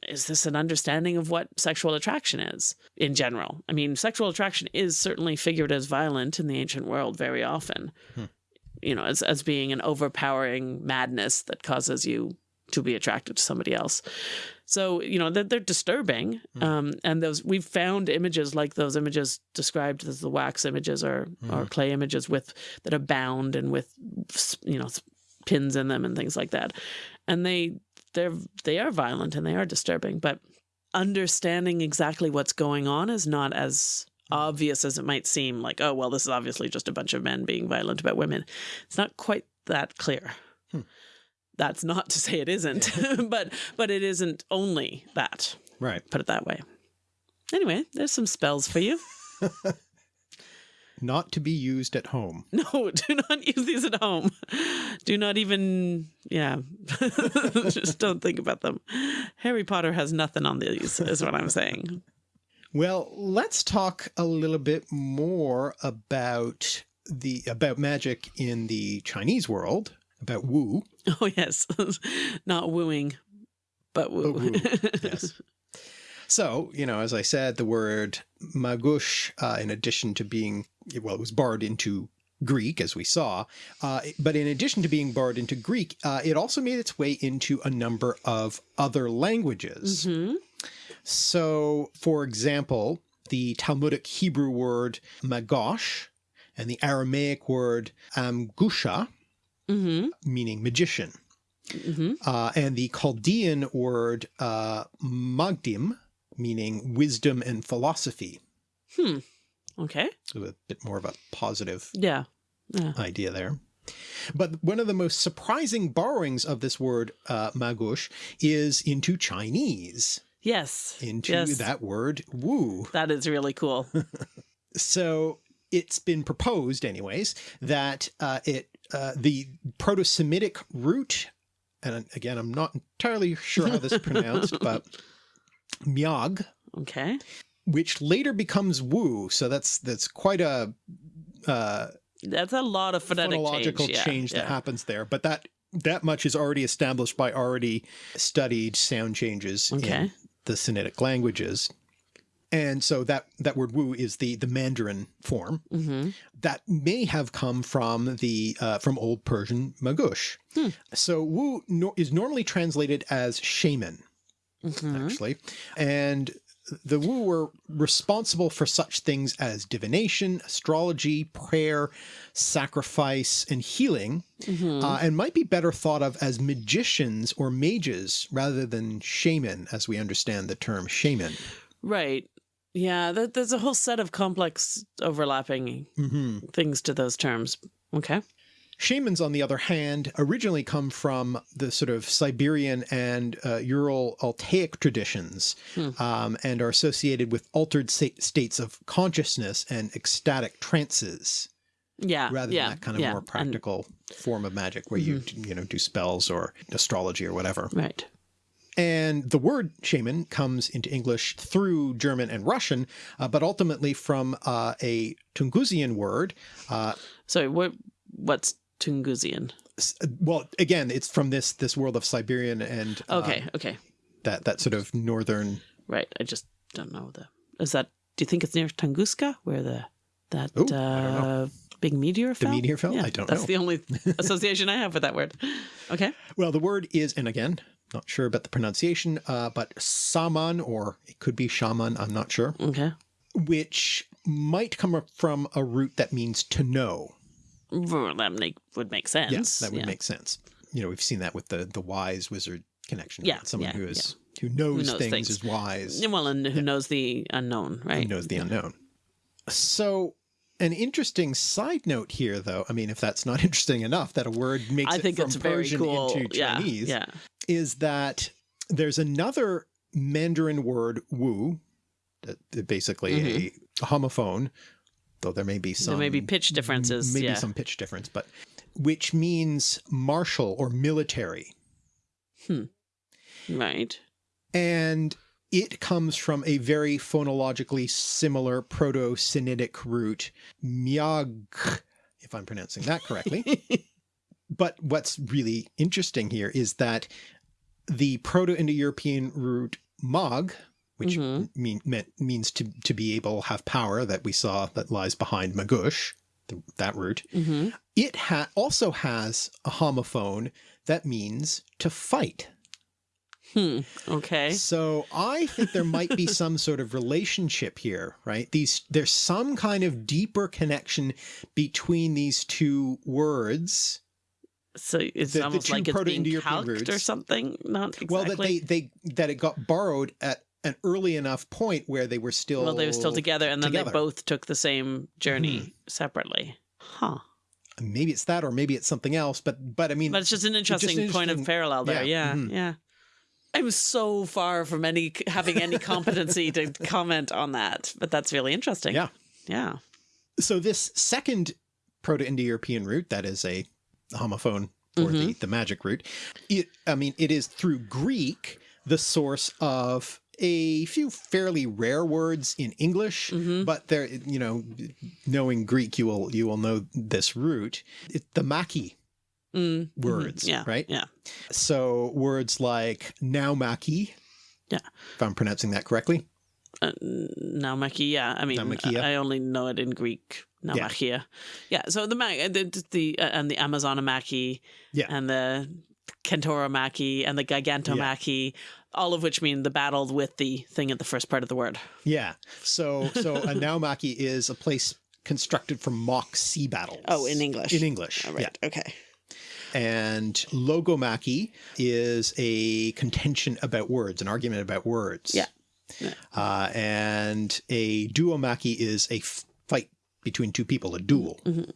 is this an understanding of what sexual attraction is in general? I mean, sexual attraction is certainly figured as violent in the ancient world very often. Hmm. You know, as as being an overpowering madness that causes you to be attracted to somebody else. So you know they're, they're disturbing, mm. um, and those we've found images like those images described as the wax images or or mm-hmm. clay images with that are bound and with you know pins in them and things like that, and they they're they are violent and they are disturbing, but understanding exactly what's going on is not as mm. obvious as it might seem. Like oh well, this is obviously just a bunch of men being violent about women. It's not quite that clear hmm. That's not to say it isn't but but it isn't only that. Right. put it that way. Anyway there's some spells for you. Not to be used at home. no do not use these at home. Do not even yeah. Just don't think about them. Harry potter has nothing on these is what i'm saying. Well, let's talk a little bit more about the about magic in the Chinese world, about Wu. oh yes not wooing but woo, Woo, yes. So, you know, as I said, the word magush, uh, in addition to being, well, it was borrowed into Greek, as we saw, uh, but in addition to being borrowed into Greek, uh, it also made its way into a number of other languages. Mhm. So, for example, the Talmudic Hebrew word magosh and the Aramaic word amgusha, Mhm. meaning magician, Mhm. uh, and the Chaldean word uh, magdim, meaning wisdom and philosophy. Hmm. okay So a bit more of a positive yeah yeah idea there. But one of the most surprising borrowings of this word uh, magush is into Chinese, yes into yes that word wu. that is really cool So it's been proposed, anyways, that uh, it uh, the Proto-Semitic root, and again, I'm not entirely sure how this is pronounced, but myag, okay which later becomes wu. So that's that's quite a uh, that's a lot of phonetic phonological change, change, yeah, that happens there. But that that much is already established by already studied sound changes Okay. in the Semitic languages. And so that, that word wu is the, the Mandarin form Mm-hmm. that may have come from the, uh, from Old Persian magush. So wu no, is normally translated as shaman, Mm-hmm. actually. And the Wu were responsible for such things as divination, astrology, prayer, sacrifice, and healing, Mm-hmm. uh, and might be better thought of as magicians or mages rather than shaman, as we understand the term shaman. Right. Yeah, th- there's a whole set of complex overlapping hmm things to those terms. Okay. Shamans, on the other hand, originally come from the sort of Siberian and uh, Ural Altaic traditions um, and are associated with altered sta- states of consciousness and ecstatic trances Yeah. rather yeah, than that kind of yeah, more and- practical form of magic where you, you know, do spells or astrology or whatever. right. And the word shaman comes into English through German and Russian, uh, but ultimately from uh, a Tungusian word, uh, So what what's Tungusian? well, again, it's from this this world of Siberian and uh, Okay, okay. that that sort of northern. Right. I just don't know the Is that do you think it's near Tunguska where the that Ooh, uh big meteor fell? The meteor fell? Yeah, I don't that's know. That's the only association I have with that word. Okay. Well, the word is, and again, not sure about the pronunciation, uh, but saman, or it could be shaman. I'm not sure, Okay. which might come up from a root that means to know. Well, that make, would make sense. Yes, that would yeah. make sense. You know, we've seen that with the the wise wizard connection. Yeah, right? someone yeah, who is who knows, knows things, things. is wise. Yeah, Well, and who knows the unknown, right? who knows the unknown. So, an interesting side note here, though. I mean, if that's not interesting enough, that a word makes I it think from it's very cool. into yeah, Chinese, yeah. Is that there's another Mandarin word, "wu," that that basically a homophone, though there may be some Mm-hmm. there may be pitch differences. maybe yeah. some pitch difference, but which means martial or military. Right. and it comes from a very phonologically similar Proto-Sinitic root, miag, if I'm pronouncing that correctly. but what's really interesting here is that the Proto-Indo-European root mag, which mean, meant, means to, to be able have power that we saw that lies behind magush, the, that root, hmm it ha- also has a homophone that means to fight. Hmm. Okay. So I think there might be some sort of relationship here, right? These there's some kind of deeper connection between these two words. So it's The- the almost two like it's being Proto-Indo-European or something. Not exactly. Well, that they they that it got borrowed at an early enough point where they were still well, they were still together, and then together. they both took the same journey separately. Huh. Maybe it's that, or maybe it's something else. But but I mean, But it's just an interesting, point of parallel there. yeah, Yeah, mhm. yeah. I'm so far from any having any competency to comment on that, but that's really interesting. yeah. Yeah. So this second Proto-Indo-European root, that is a homophone or Mm-hmm. the, the magic root, it, I mean, it is through Greek, the source of a few fairly rare words in English, Mm-hmm. but there, you know, knowing Greek, you will, you will know this root. It's the Maki Mm, words, yeah. right? Yeah. So words like naumachy, Yeah. if I'm pronouncing that correctly. Uh, Naumachia. Yeah. I mean. I only know it in Greek. Naumachia. Yeah. So the ma- the, the uh, and the Amazonomachy Yeah. and the Kentoromachy and the Gigantomachy, all of which mean the battle with the thing at the first part of the word. Yeah. So so a naumachy is a place constructed from mock sea battles. Oh, in English. In English. All right. Okay. Yeah. And logomachy is a contention about words, an argument about words. Yeah. Yeah. Uh, and a duomachy is a fight between two people, a duel. Mm-hmm.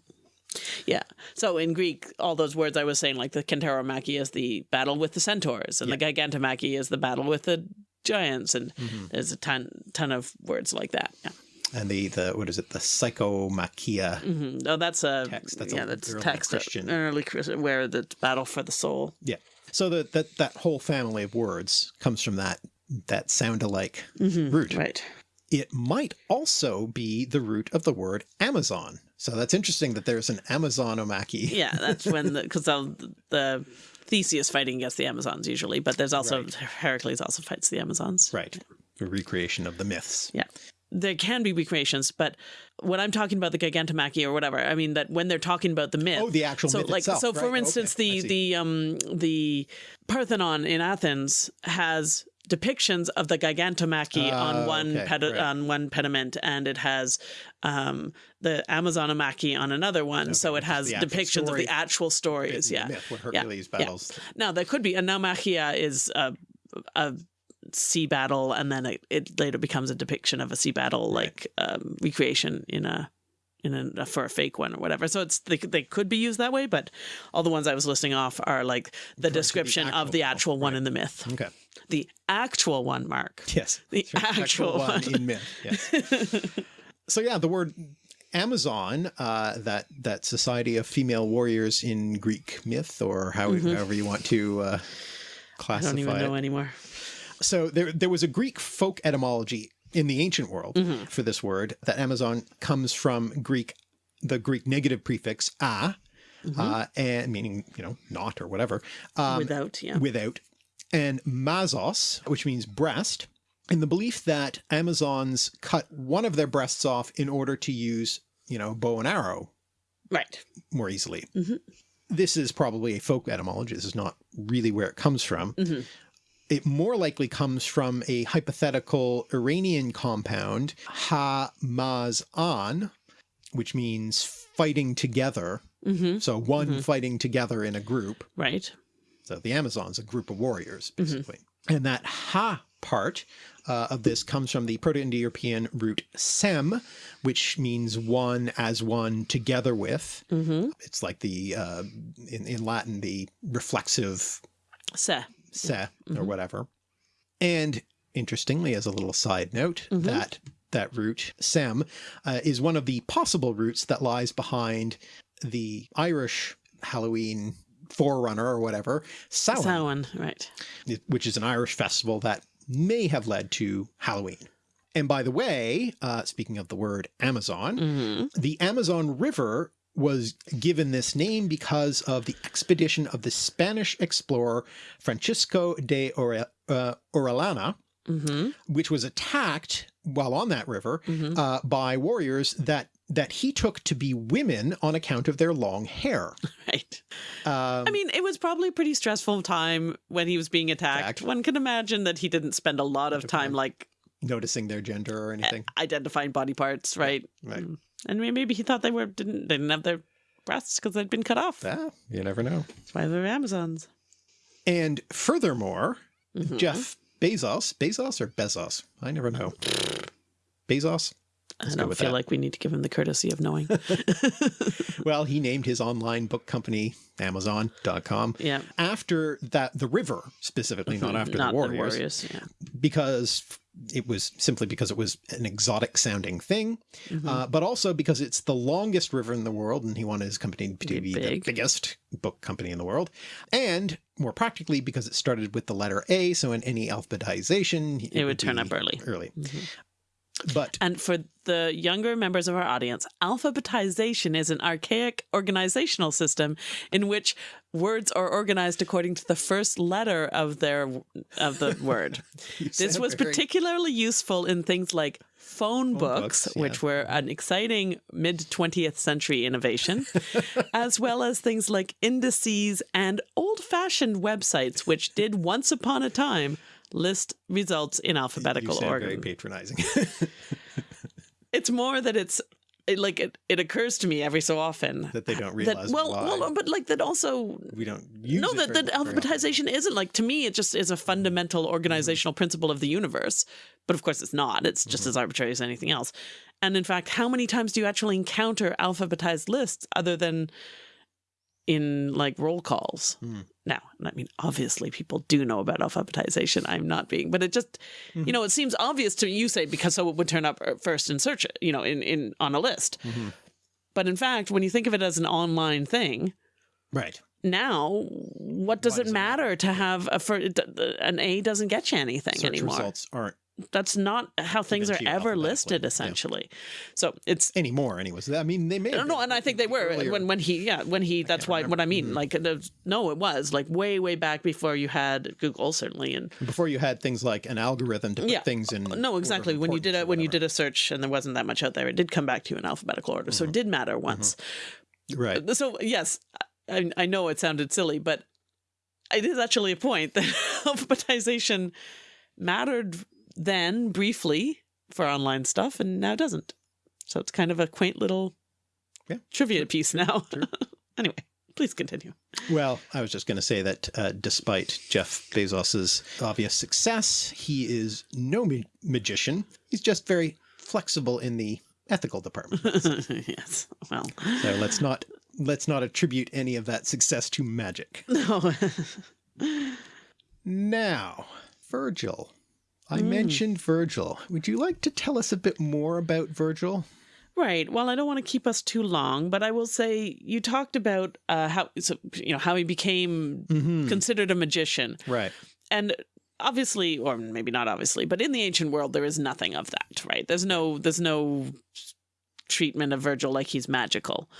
Yeah. So in Greek, all those words I was saying, like the Kentaromachy is the battle with the centaurs, and the Gigantomachy is the battle with the giants, and Mm-hmm. there's a ton ton of words like that. Yeah. And the, the what is it, the psychomachia. hmm Oh, that's a Text, that's a that's text Christian. early Christian, where the battle for the soul. Yeah. So that that that whole family of words comes from that that sound alike Mm-hmm. root. Right. It might also be the root of the word Amazon. So that's interesting that there's an Amazonomachy. Yeah, that's when the because the, the Theseus fighting against the Amazons usually, but there's also Right. Heracles also fights the Amazons. Right. A recreation of the myths. Yeah. There can be recreations, but when I'm talking about the Gigantomachy or whatever, I mean that when they're talking about the myth. Oh, the actual so myth like itself, so for instance okay, the the um the Parthenon in Athens has depictions of the Gigantomachy Ah, on one okay, right. on one pediment and it has um the Amazonomachy on another one so it has the depictions of the actual stories yeah myth Yeah, Hercules yeah. battles. now there could be a Naumachia is a, a sea battle, and then it, it later becomes a depiction of a sea battle, like um, recreation in a in a for a fake one or whatever. So it's they, they could be used that way, but all the ones I was listing off are like the description of the actual actual one in the myth. Okay. The actual one, Mark. Yes. The Sure. actual one. in myth. Yes. so yeah, the word Amazon, uh, that that society of female warriors in Greek myth, or how, however you want to uh, Mm-hmm. I don't even it. know anymore. So there, there was a Greek folk etymology in the ancient world Mm-hmm. for this word. That Amazon comes from Greek, the Greek negative prefix a, Mm-hmm. uh, and meaning you know not or whatever, um, Without, yeah. without, and mazos, which means breast, in the belief that Amazons cut one of their breasts off in order to use you know bow and arrow right. more easily. Mm-hmm. This is probably a folk etymology. This is not really where it comes from. Mm-hmm. It more likely comes from a hypothetical Iranian compound, ha-maz-an, which means fighting together. Mm-hmm. So one fighting together in a group. Right. So the Amazons, a group of warriors, Mm-hmm. basically. And that ha part uh, of this comes from the Proto-Indo-European root sem, which means one as one together with. Mm-hmm. It's like the, uh, in, in Latin, the reflexive Se. se or Mm-hmm. whatever. And interestingly, as a little side note, Mm-hmm. that that root sem uh, is one of the possible roots that lies behind the Irish Halloween forerunner or whatever, Samhain, Samhain. Right. which is an Irish festival that may have led to Halloween. And by the way, uh, speaking of the word Amazon, Mm-hmm. the Amazon River was given this name because of the expedition of the Spanish explorer Francisco de uh, Orellana, Mm-hmm. which was attacked while on that river uh, by warriors that that he took to be women on account of their long hair. Right. Um, I mean, it was probably a pretty stressful time when he was being attacked. One can imagine that he didn't spend a lot of time like noticing their gender or anything. identifying body parts, right? Right. Mm. And maybe he thought they were didn't they didn't have their breasts because they'd been cut off. Yeah, you never know. That's why they're Amazons. And furthermore, Mm-hmm. Jeff Bezos, Bezos or Bezos? I never know. Bezos? I don't feel that. like we need to give him the courtesy of knowing. Well, he named his online book company Amazon.com yeah. after that the river specifically, not after Not the warriors, warriors. Yeah. because it was simply because it was an exotic sounding thing, Mm-hmm. uh, but also because it's the longest river in the world, and he wanted his company to Be be the biggest book company in the world, and more practically because it started with the letter A, so in any alphabetization, It would turn up early. Early, but And for the younger members of our audience, alphabetization is an archaic organizational system in which words are organized according to the first letter of their of the word. this was very- particularly useful in things like phone, books, books, which yeah. were an exciting mid 20th century innovation, as well as things like indices and old-fashioned websites which did once upon a time list results in you alphabetical sound order. very patronizing. it's more that it's it, like it, it occurs to me every so often that they don't that realize well, why. well but like that also we don't use no that, that alphabetization isn't like to me it just is a fundamental mm-hmm. organizational mm-hmm. principle of the universe but of course it's not. It's just mm-hmm. as arbitrary as anything else. And in fact how many times do you actually encounter alphabetized lists other than in like roll calls. Hmm. Now i mean obviously people do know about alphabetization. I'm not being but it just hmm. you know it seems obvious to you say because so it would turn up uh, first in search you know in, in on a list. Mm-hmm. But in fact when you think of it as an online thing right. now what does it matter? to have a for an a doesn't get you anything Search anymore. results aren't that's not how things are ever listed yeah. essentially. So it's Anymore, anyways. I mean, they may. no, no, and I think they were earlier. when when he yeah when he that's why what I mean mm-hmm. like there's- no it was like way way back before you had Google certainly and before you had things like an algorithm to put yeah things in. no exactly when you did a when you did a search and there wasn't that much out there it did come back to you in alphabetical order so it mm-hmm. did matter mm-hmm. once right. so yes I, I know it sounded silly but it is actually a point that alphabetization mattered then briefly for online stuff and now doesn't so it's kind of a quaint little Yeah, trivia piece now anyway please continue Well, I was just going to say that uh, despite Jeff Bezos's obvious success, he is no ma- magician. He's just very flexible in the ethical department. yes well so let's not let's not attribute any of that success to magic. no Now, Virgil. I Hmm. mentioned Virgil. Would you like to tell us a bit more about Virgil? Right. Well, I don't want to keep us too long, but I will say you talked about uh, how so, you know how he became considered a magician, Right. and obviously, or maybe not obviously, but in the ancient world, there is nothing of that. Right. There's no there's no treatment of Virgil like he's magical.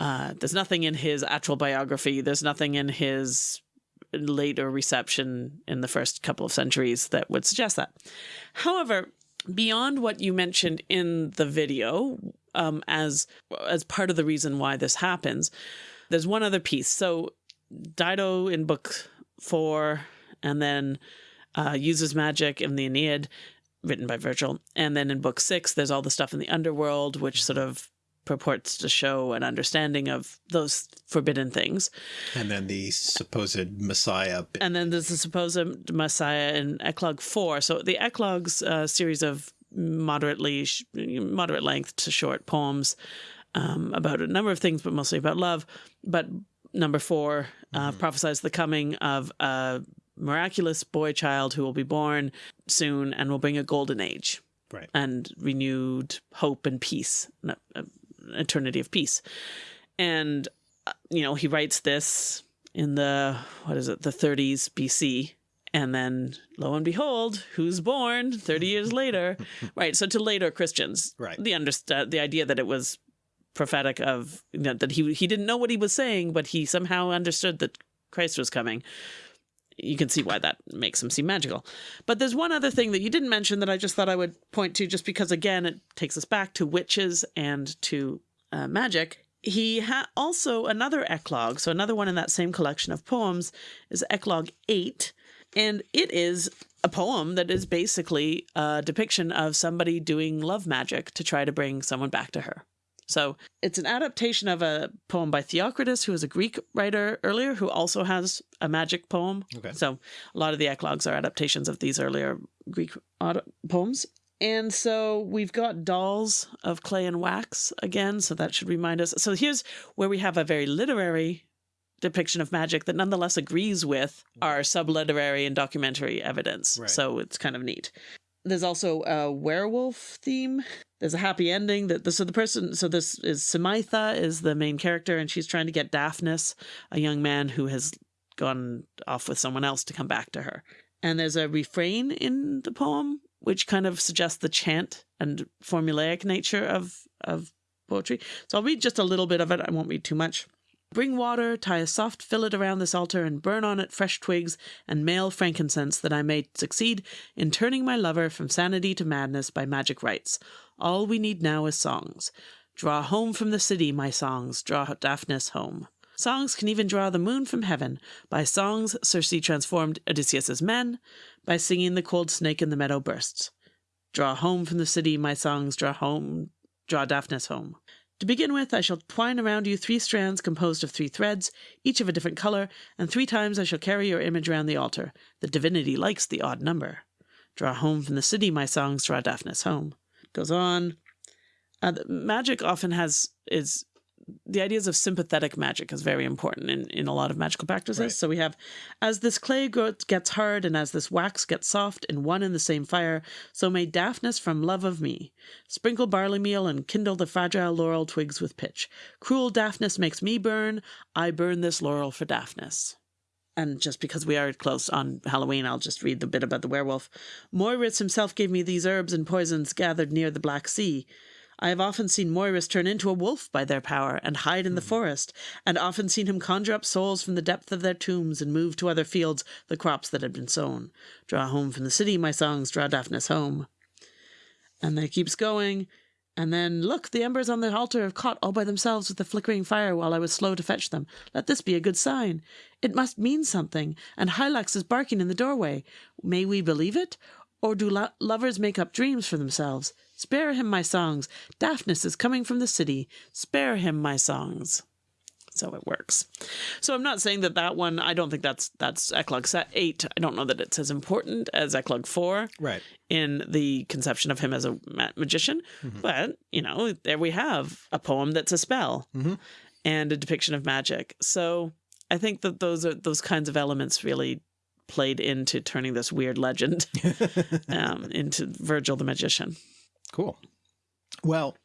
Uh, there's nothing in his actual biography. There's nothing in his later reception in the first couple of centuries that would suggest that. However, beyond what you mentioned in the video, um, as as part of the reason why this happens, there's one other piece. So Dido in book four, and then uh, uses magic in the Aeneid, written by Virgil, and then in book six, there's all the stuff in the underworld, which sort of purports to show an understanding of those forbidden things. And then the supposed Messiah. And then there's the supposed Messiah in Eclogue 4. So the Eclogue's uh, series of moderately, moderate length to short poems um, about a number of things, but mostly about love. But number four uh, prophesies the coming of a miraculous boy child who will be born soon and will bring a golden age Right. and renewed hope and peace, an eternity of peace. And uh, you know, he writes this in the what is it, the 30s BC, and then lo and behold, who's born 30 years later? right. So to later Christians, Right. The understand the idea that it was prophetic of you know, that he he didn't know what he was saying, but he somehow understood that Christ was coming you can see why that makes him seem magical. But there's one other thing that you didn't mention that I just thought I would point to, just because again it takes us back to witches and to uh, magic. He ha- also another eclogue, so another one in that same collection of poems is Eclogue Eight, and it is a poem that is basically a depiction of somebody doing love magic to try to bring someone back to her. So it's an adaptation of a poem by Theocritus, who was a Greek writer earlier, who also has a magic poem. Okay. So a lot of the eclogues are adaptations of these earlier Greek poems. And so we've got dolls of clay and wax again. So that should remind us. So here's where we have a very literary depiction of magic that nonetheless agrees with mm-hmm. our subliterary and documentary evidence. Right. So it's kind of neat. There's also a werewolf theme. There's a happy ending that the, so the person so this is Simaetha is the main character and she's trying to get Daphnis, a young man who has gone off with someone else to come back to her. And there's a refrain in the poem which kind of suggests the chant and formulaic nature of of poetry. So I'll read just a little bit of it. I won't read too much. Bring water, tie a soft fillet around this altar, and burn on it fresh twigs and male frankincense, that I may succeed in turning my lover from sanity to madness by magic rites. All we need now is songs. Draw home from the city, my songs, draw Daphnis home. Songs can even draw the moon from heaven. By songs, Circe transformed Odysseus's men. By singing, the cold snake in the meadow bursts. Draw home from the city, my songs, draw home, draw Daphnis home. To begin with, I shall twine around you three strands composed of three threads, each of a different color, and three times I shall carry your image round the altar. The divinity likes the odd number. Draw home from the city, my songs, draw Daphnis home. Goes on. Uh, magic often has is the ideas of sympathetic magic is very important in, in a lot of magical practices. Right. So we have as this clay gets hard and as this wax gets soft in one and the same fire, so may Daphnis from love of me. Sprinkle barley meal and kindle the fragile laurel twigs with pitch. Cruel Daphnis makes me burn, I burn this laurel for Daphnis. and just because we are close on Halloween, I'll just read the bit about the werewolf. Moeris himself gave me these herbs and poisons gathered near the Black Sea. I have often seen Moeris turn into a wolf by their power and hide in the hmm. forest, and often seen him conjure up souls from the depth of their tombs and move to other fields the crops that had been sown. Draw home from the city, my songs, draw Daphnis home. And then it keeps going. And then, look, the embers on the altar have caught all by themselves with the flickering fire while I was slow to fetch them. Let this be a good sign. It must mean something, and Hylax is barking in the doorway. May we believe it? Or do lo- lovers make up dreams for themselves? Spare him my songs. Daphnis is coming from the city. Spare him my songs. So it works. So I'm not saying that that one. I don't think that's that's Eclogue set eight. I don't know that it's as important as Eclogue four Right. in the conception of him as a ma- magician. But, you know, there we have a poem that's a spell and a depiction of magic. So I think that those are those kinds of elements really played into turning this weird legend um, into Virgil the magician. Cool. Well,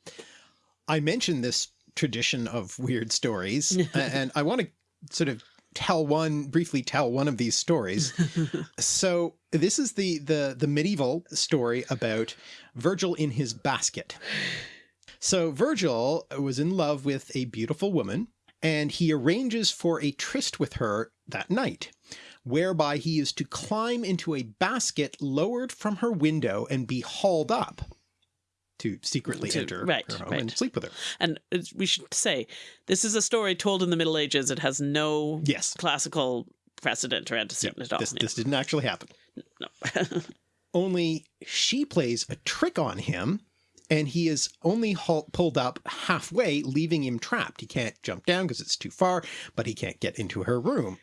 I mentioned this tradition of weird stories, and I want to sort of tell one briefly tell one of these stories. so this is the the the medieval story about Virgil in his basket. So Virgil was in love with a beautiful woman, and he arranges for a tryst with her that night, whereby he is to climb into a basket lowered from her window and be hauled up to secretly To- enter right, her home right. and sleep with her. And we should say this is a story told in the Middle Ages. It has no Yes. classical precedent or antecedent at all. This, this didn't actually happen. No. Only she plays a trick on him and he is only pulled up halfway, leaving him trapped. He can't jump down because it's too far, but he can't get into her room.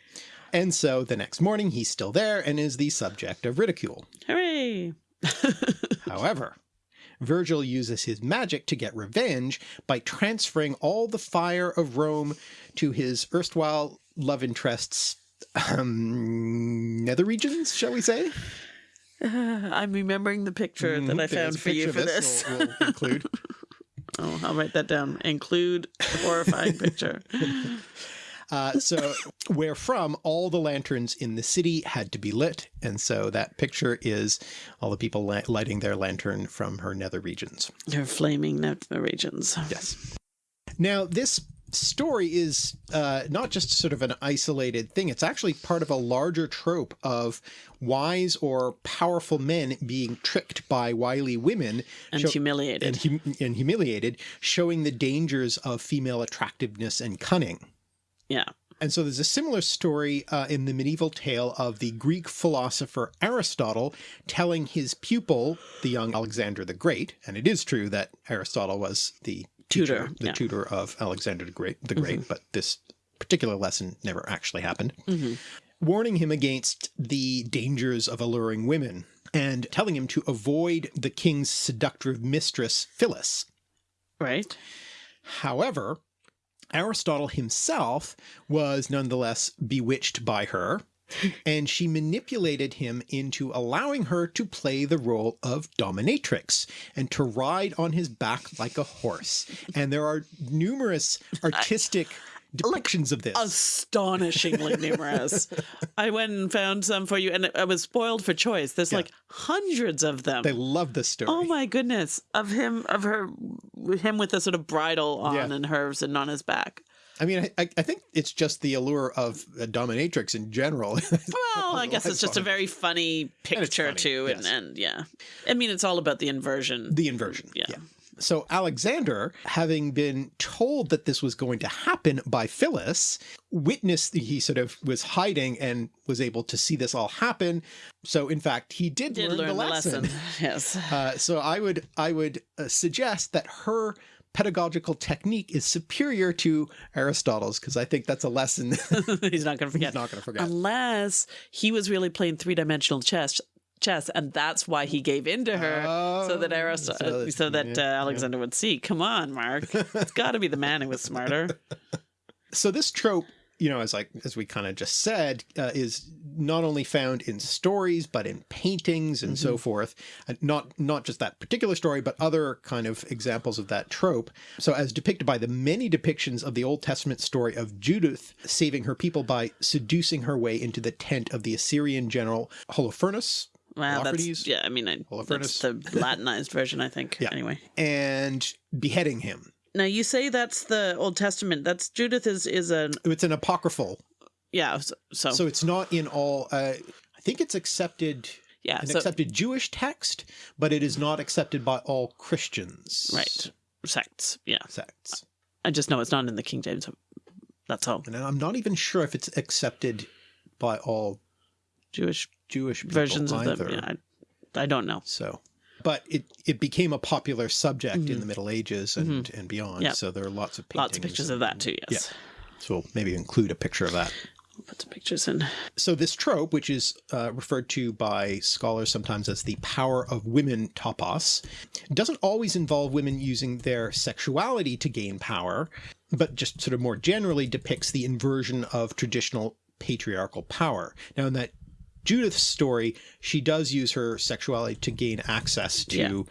And so the next morning he's still there and is the subject of ridicule. Hooray! However, Virgil uses his magic to get revenge by transferring all the fire of Rome to his erstwhile love interest's um, nether regions, shall we say? I'm remembering the picture that I found for you for of this. We'll, we'll include. Oh, I'll write that down. Include the horrifying picture. Uh, so, where from all the lanterns in the city had to be lit, and so that picture is all the people li- lighting their lantern from her nether regions. Her flaming nether regions. Yes. Now, this story is uh, not just sort of an isolated thing. It's actually part of a larger trope of wise or powerful men being tricked by wily women And humiliated. and, hum- and humiliated, showing the dangers of female attractiveness and cunning. Yeah. And so there's a similar story uh, in the medieval tale of the Greek philosopher Aristotle telling his pupil, the young Alexander the Great, and it is true that Aristotle was the teacher, Tutor, the yeah. tutor of Alexander the Great, the Great, but this particular lesson never actually happened, warning him against the dangers of alluring women and telling him to avoid the king's seductive mistress Phyllis. Right? However, Aristotle himself was nonetheless bewitched by her, and she manipulated him into allowing her to play the role of dominatrix and to ride on his back like a horse. And there are numerous artistic depictions of this. Astonishingly numerous. I went and found some for you, and I was spoiled for choice. There's like hundreds of them. They love this story. Oh my goodness! Of him, of her, him with a sort of bridle on Yeah. and hers and on his back. I mean, I, I think it's just the allure of a dominatrix in general. Well, I guess it's just a very funny picture funny, too, yes. and yeah, I mean it's all about the inversion. the inversion. Yeah. So Alexander, having been told that this was going to happen by Phyllis, witnessed he sort of was hiding and was able to see this all happen. So in fact, he did, Did learn, learn the the lesson. lesson. Yes. Uh, so I would I would uh, suggest that her pedagogical technique is superior to Aristotle's because I think that's a lesson He's not going to forget. he's not going to forget. Unless he was really playing three dimensional chess, chess, and that's why he gave in to her, so that Oh, Aristotle, so so, that- that yeah, uh, Alexander would see. Come on, Mark, it's got to be the man who was smarter. so this trope you know as like as we kind of just said uh, is not only found in stories, but in paintings and so forth. And not, not just that particular story, but other kind of examples of that trope. So as depicted by the many depictions of the Old Testament story of Judith saving her people by seducing her way into the tent of the Assyrian general Holofernes, Wow, that's yeah. I mean, I, that's the Latinized version, I think. Yeah. Anyway, and beheading him. now you say that's the Old Testament. That's Judith is is an It's an apocryphal, yeah. So, so, so it's not in all. Uh, I think it's accepted yeah. an So accepted Jewish text, but it is not accepted by all Christians. right sects. Yeah, Sects. I just know it's not in the King James. That's all. And I'm not even sure if it's accepted by all Jewish Jewish versions of either. them. Yeah, I, I don't know. So, but it it became a popular subject in the Middle Ages and and beyond. Mm-hmm. Yeah. So there are lots of paintings. Lots of pictures of that too. Yes. So we'll maybe include a picture of that. We'll put some pictures in. So this trope, which is uh, referred to by scholars sometimes as the power of women topos, doesn't always involve women using their sexuality to gain power, but just sort of more generally depicts the inversion of traditional patriarchal power. Now in that Judith's story, she does use her sexuality to gain access to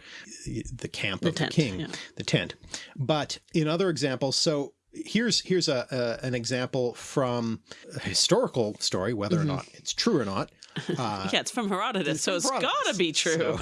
the camp of tent, the king, yeah. the tent. But in other examples, so here's here's a, a an example from a historical story, whether Mm-hmm. or not it's true or not. Uh, yeah, it's from Herodotus, so from it's Herodotus. gotta be true.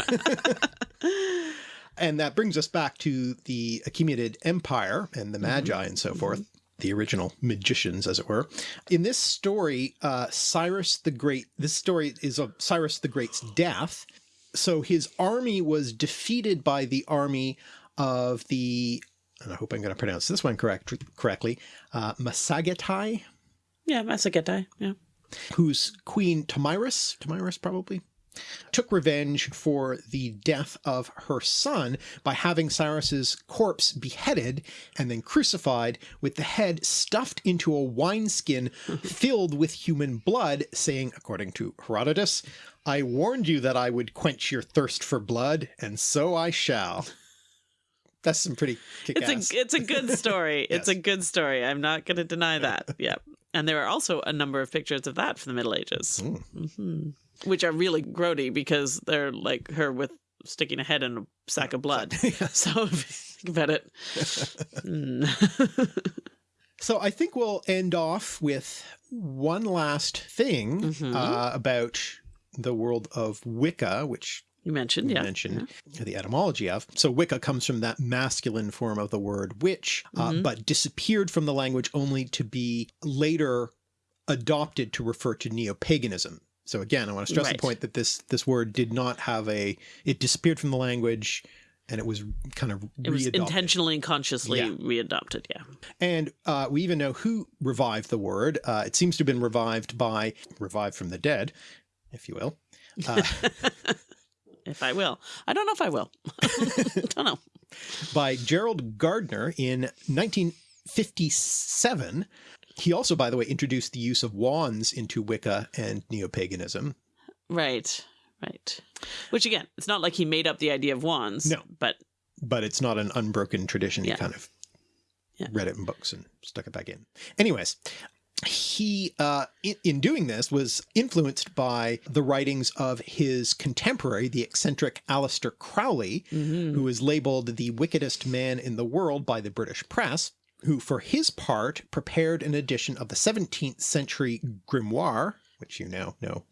So- and that brings us back to the Achaemenid Empire and Mm-hmm. the Magi and so forth. The original magicians, as it were. In this story, uh, Cyrus the Great, this story is of Cyrus the Great's death. So his army was defeated by the army of the, and I hope I'm going to pronounce this one correct, correctly, uh, Masagetai, yeah, Masagetai. Yeah. whose queen Tomyris, Tomyris probably, took revenge for the death of her son by having Cyrus's corpse beheaded and then crucified with the head stuffed into a wineskin filled with human blood, saying, according to Herodotus, I warned you that I would quench your thirst for blood, and so I shall. That's some pretty. It's a it's a good story. It's a good story. I'm not going to deny that. Yeah, and there are also a number of pictures of that from the Middle Ages, hmm which are really grody because they're like her with sticking a head in a sack of blood. So if think about it, mm. So I think we'll end off with one last thing Mm-hmm. uh, about the world of Wicca, which you mentioned, you yeah, mentioned the etymology of. So Wicca comes from that masculine form of the word witch, uh, Mm-hmm. but disappeared from the language only to be later adopted to refer to neo-paganism. So again, I want to stress Right. the point that this this word did not have a it disappeared from the language and it was kind of It was intentionally and consciously Yeah. readopted. Yeah, And uh, we even know who revived the word. Uh, it seems to have been revived by, revived from the dead, if you will. Uh, if I will, I don't know if I will. don't know. by Gerald Gardner in 1957. He also, by the way, introduced the use of wands into Wicca and neo-paganism. Right, right. Which again, it's not like he made up the idea of wands. No. but but it's not an unbroken tradition. Yeah. He kind of Yeah. read it in books and stuck it back in. Anyways, he, uh, in, in doing this, was influenced by the writings of his contemporary, the eccentric Aleister Crowley, who was labeled the wickedest man in the world by the British press, who for his part prepared an edition of the 17th century grimoire, which you now know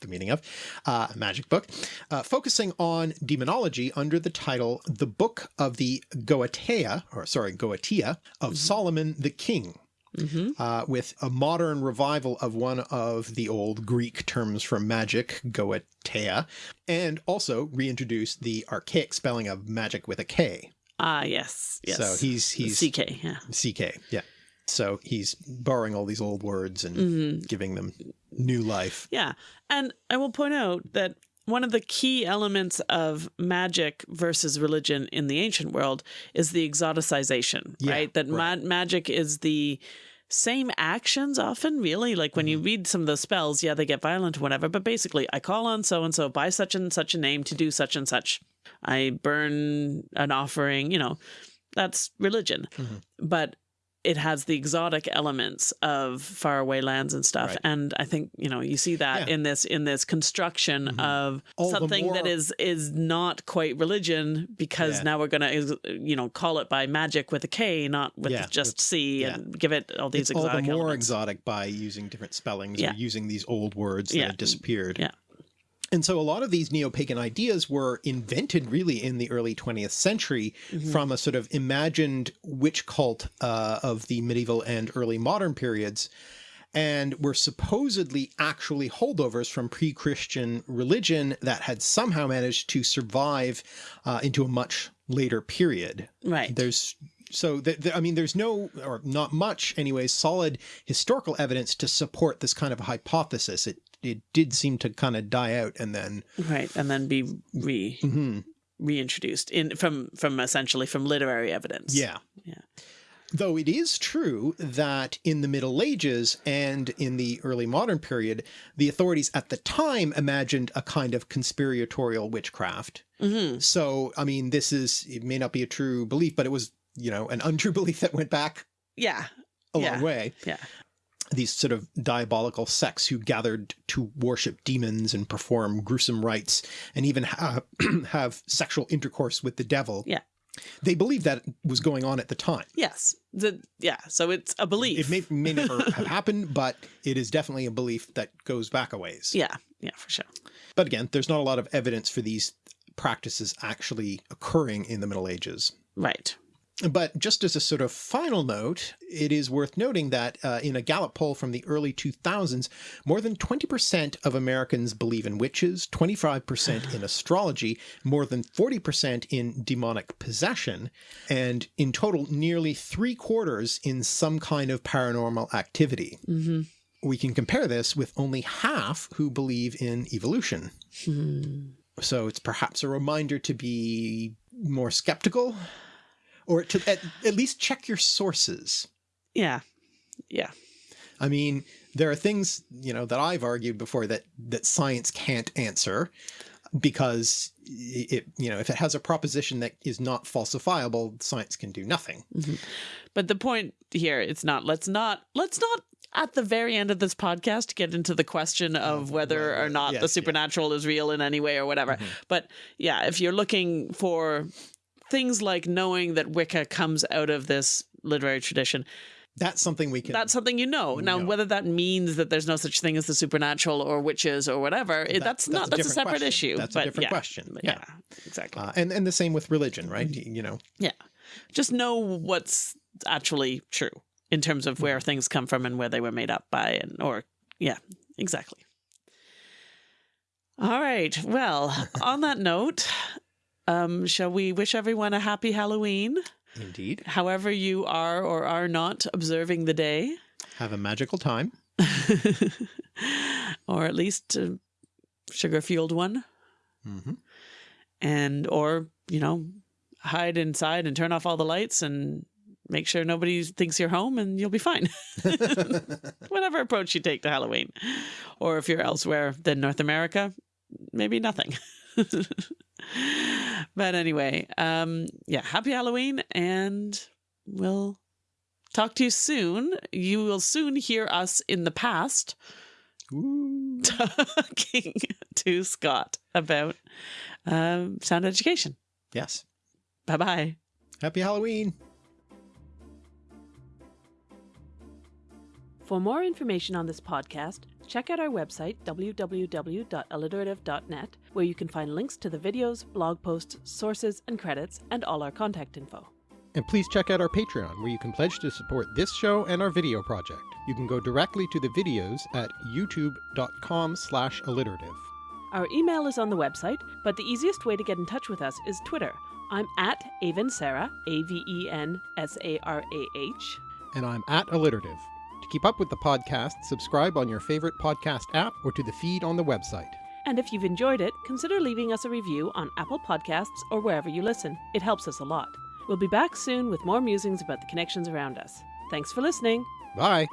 the meaning of, uh, a magic book, uh, focusing on demonology under the title The Book of the Goetia, or sorry, Goetia, of Solomon the King. Uh, with a modern revival of one of the old Greek terms for magic, Goetia, and also reintroduced the archaic spelling of magic with a K. ah, yes, yes. So he's he's CK. Yeah. CK, yeah. So he's borrowing all these old words and Mm-hmm. giving them new life. Yeah. And I will point out that one of the key elements of magic versus religion in the ancient world is the exoticization, Yeah, right? That right. ma- magic is the same actions often, really. Like when you Mm-hmm. read some of the spells, yeah, they get violent or whatever, but basically, I call on so and so by such and such a name to do such and such. I burn an offering, you know, that's religion. Mm-hmm. But it has the exotic elements of faraway lands and stuff Right. and i think you know you see that Yeah. In this in this construction of All something that more- is is not quite religion because Yeah. now we're gonna you know call it by magic with a k not with Yeah, just c and give it all these it's all the more elements. exotic by using different spellings Yeah. or using these old words that had disappeared. Yeah. And so a lot of these neo-pagan ideas were invented really in the early 20th century Mm-hmm. from a sort of imagined witch cult uh, of the medieval and early modern periods and were supposedly actually holdovers from pre-Christian religion that had somehow managed to survive uh, into a much later period. right There's so th th I mean, there's no or not much, anyways, solid historical evidence to support this kind of a hypothesis. It it did seem to kind of die out, and then right and then be re Mhm. reintroduced in from from essentially from literary evidence yeah, Yeah. Though it is true that in the Middle Ages and in the early modern period, the authorities at the time imagined a kind of conspiratorial witchcraft. hmm So, I mean, this is it may not be a true belief, but it was you know an untrue belief that went back yeah a Yeah. long way. yeah these sort of diabolical sects who gathered to worship demons and perform gruesome rites and even ha have sexual intercourse with the devil. Yeah. They believed that was going on at the time. yes the yeah so it's a belief It may, may never have happened, but it is definitely a belief that goes back a ways. yeah yeah for sure But again, there's not a lot of evidence for these practices actually occurring in the Middle Ages. right But just as a sort of final note, it is worth noting that uh, in a Gallup poll from the early 2000s, more than 20% of Americans believe in witches, 25% in astrology, more than 40% in demonic possession, and in total, nearly three quarters in some kind of paranormal activity. hmm We can compare this with only half who believe in evolution. Hmm. So it's perhaps a reminder to be more skeptical or to at, at least check your sources. yeah yeah I mean, there are things, you know, that I've argued before that that science can't answer because it, you know, if it has a proposition that is not falsifiable, science can do nothing. Mm-hmm. But the point here, it's not. Let's not. Let's not. At the very end of this podcast, get into the question of whether well, or not yes, the yeah. supernatural is real in any way or whatever. Mm-hmm. But yeah, if you're looking for things like knowing that Wicca comes out of this literary tradition, That's something we can. that's something you know. Now, know. whether that means that there's no such thing as the supernatural or witches or whatever, it, That- that's, that's not. a That's a separate question. issue. That's a different yeah, question. Yeah. yeah, exactly. uh, and and the same with religion, right? You know, Yeah. Just know what's actually true in terms of where things come from and where they were made up by and or yeah, exactly. All right. Well, on that note, um shall we wish everyone a happy Halloween, indeed, however you are or are not observing the day, have a magical time. or at least a sugar-fueled one hmm and or, you know, hide inside and turn off all the lights and make sure nobody thinks you're home and you'll be fine. Whatever approach you take to Halloween. Or if you're elsewhere than North America, maybe nothing. But anyway, um yeah, happy Halloween and we'll talk to you soon. You will soon hear us in the past Ooh. talking to Scott about um, sound education. Yes. Bye bye. Happy Halloween. For more information on this podcast, check out our website www.alliterative.net, where you can find links to the videos, blog posts, sources, and credits, and all our contact info. And please check out our Patreon, where you can pledge to support this show and our video project. You can go directly to the videos at youtube.com slash alliterative. Our email is on the website, but the easiest way to get in touch with us is Twitter. I'm at Aven Sarah, A V E N S A R A H. And I'm at alliterative. To keep up with the podcast, subscribe on your favorite podcast app or to the feed on the website. And if you've enjoyed it, consider leaving us a review on Apple Podcasts or wherever you listen. It helps us a lot. We'll be back soon with more musings about the connections around us. Thanks for listening. Bye!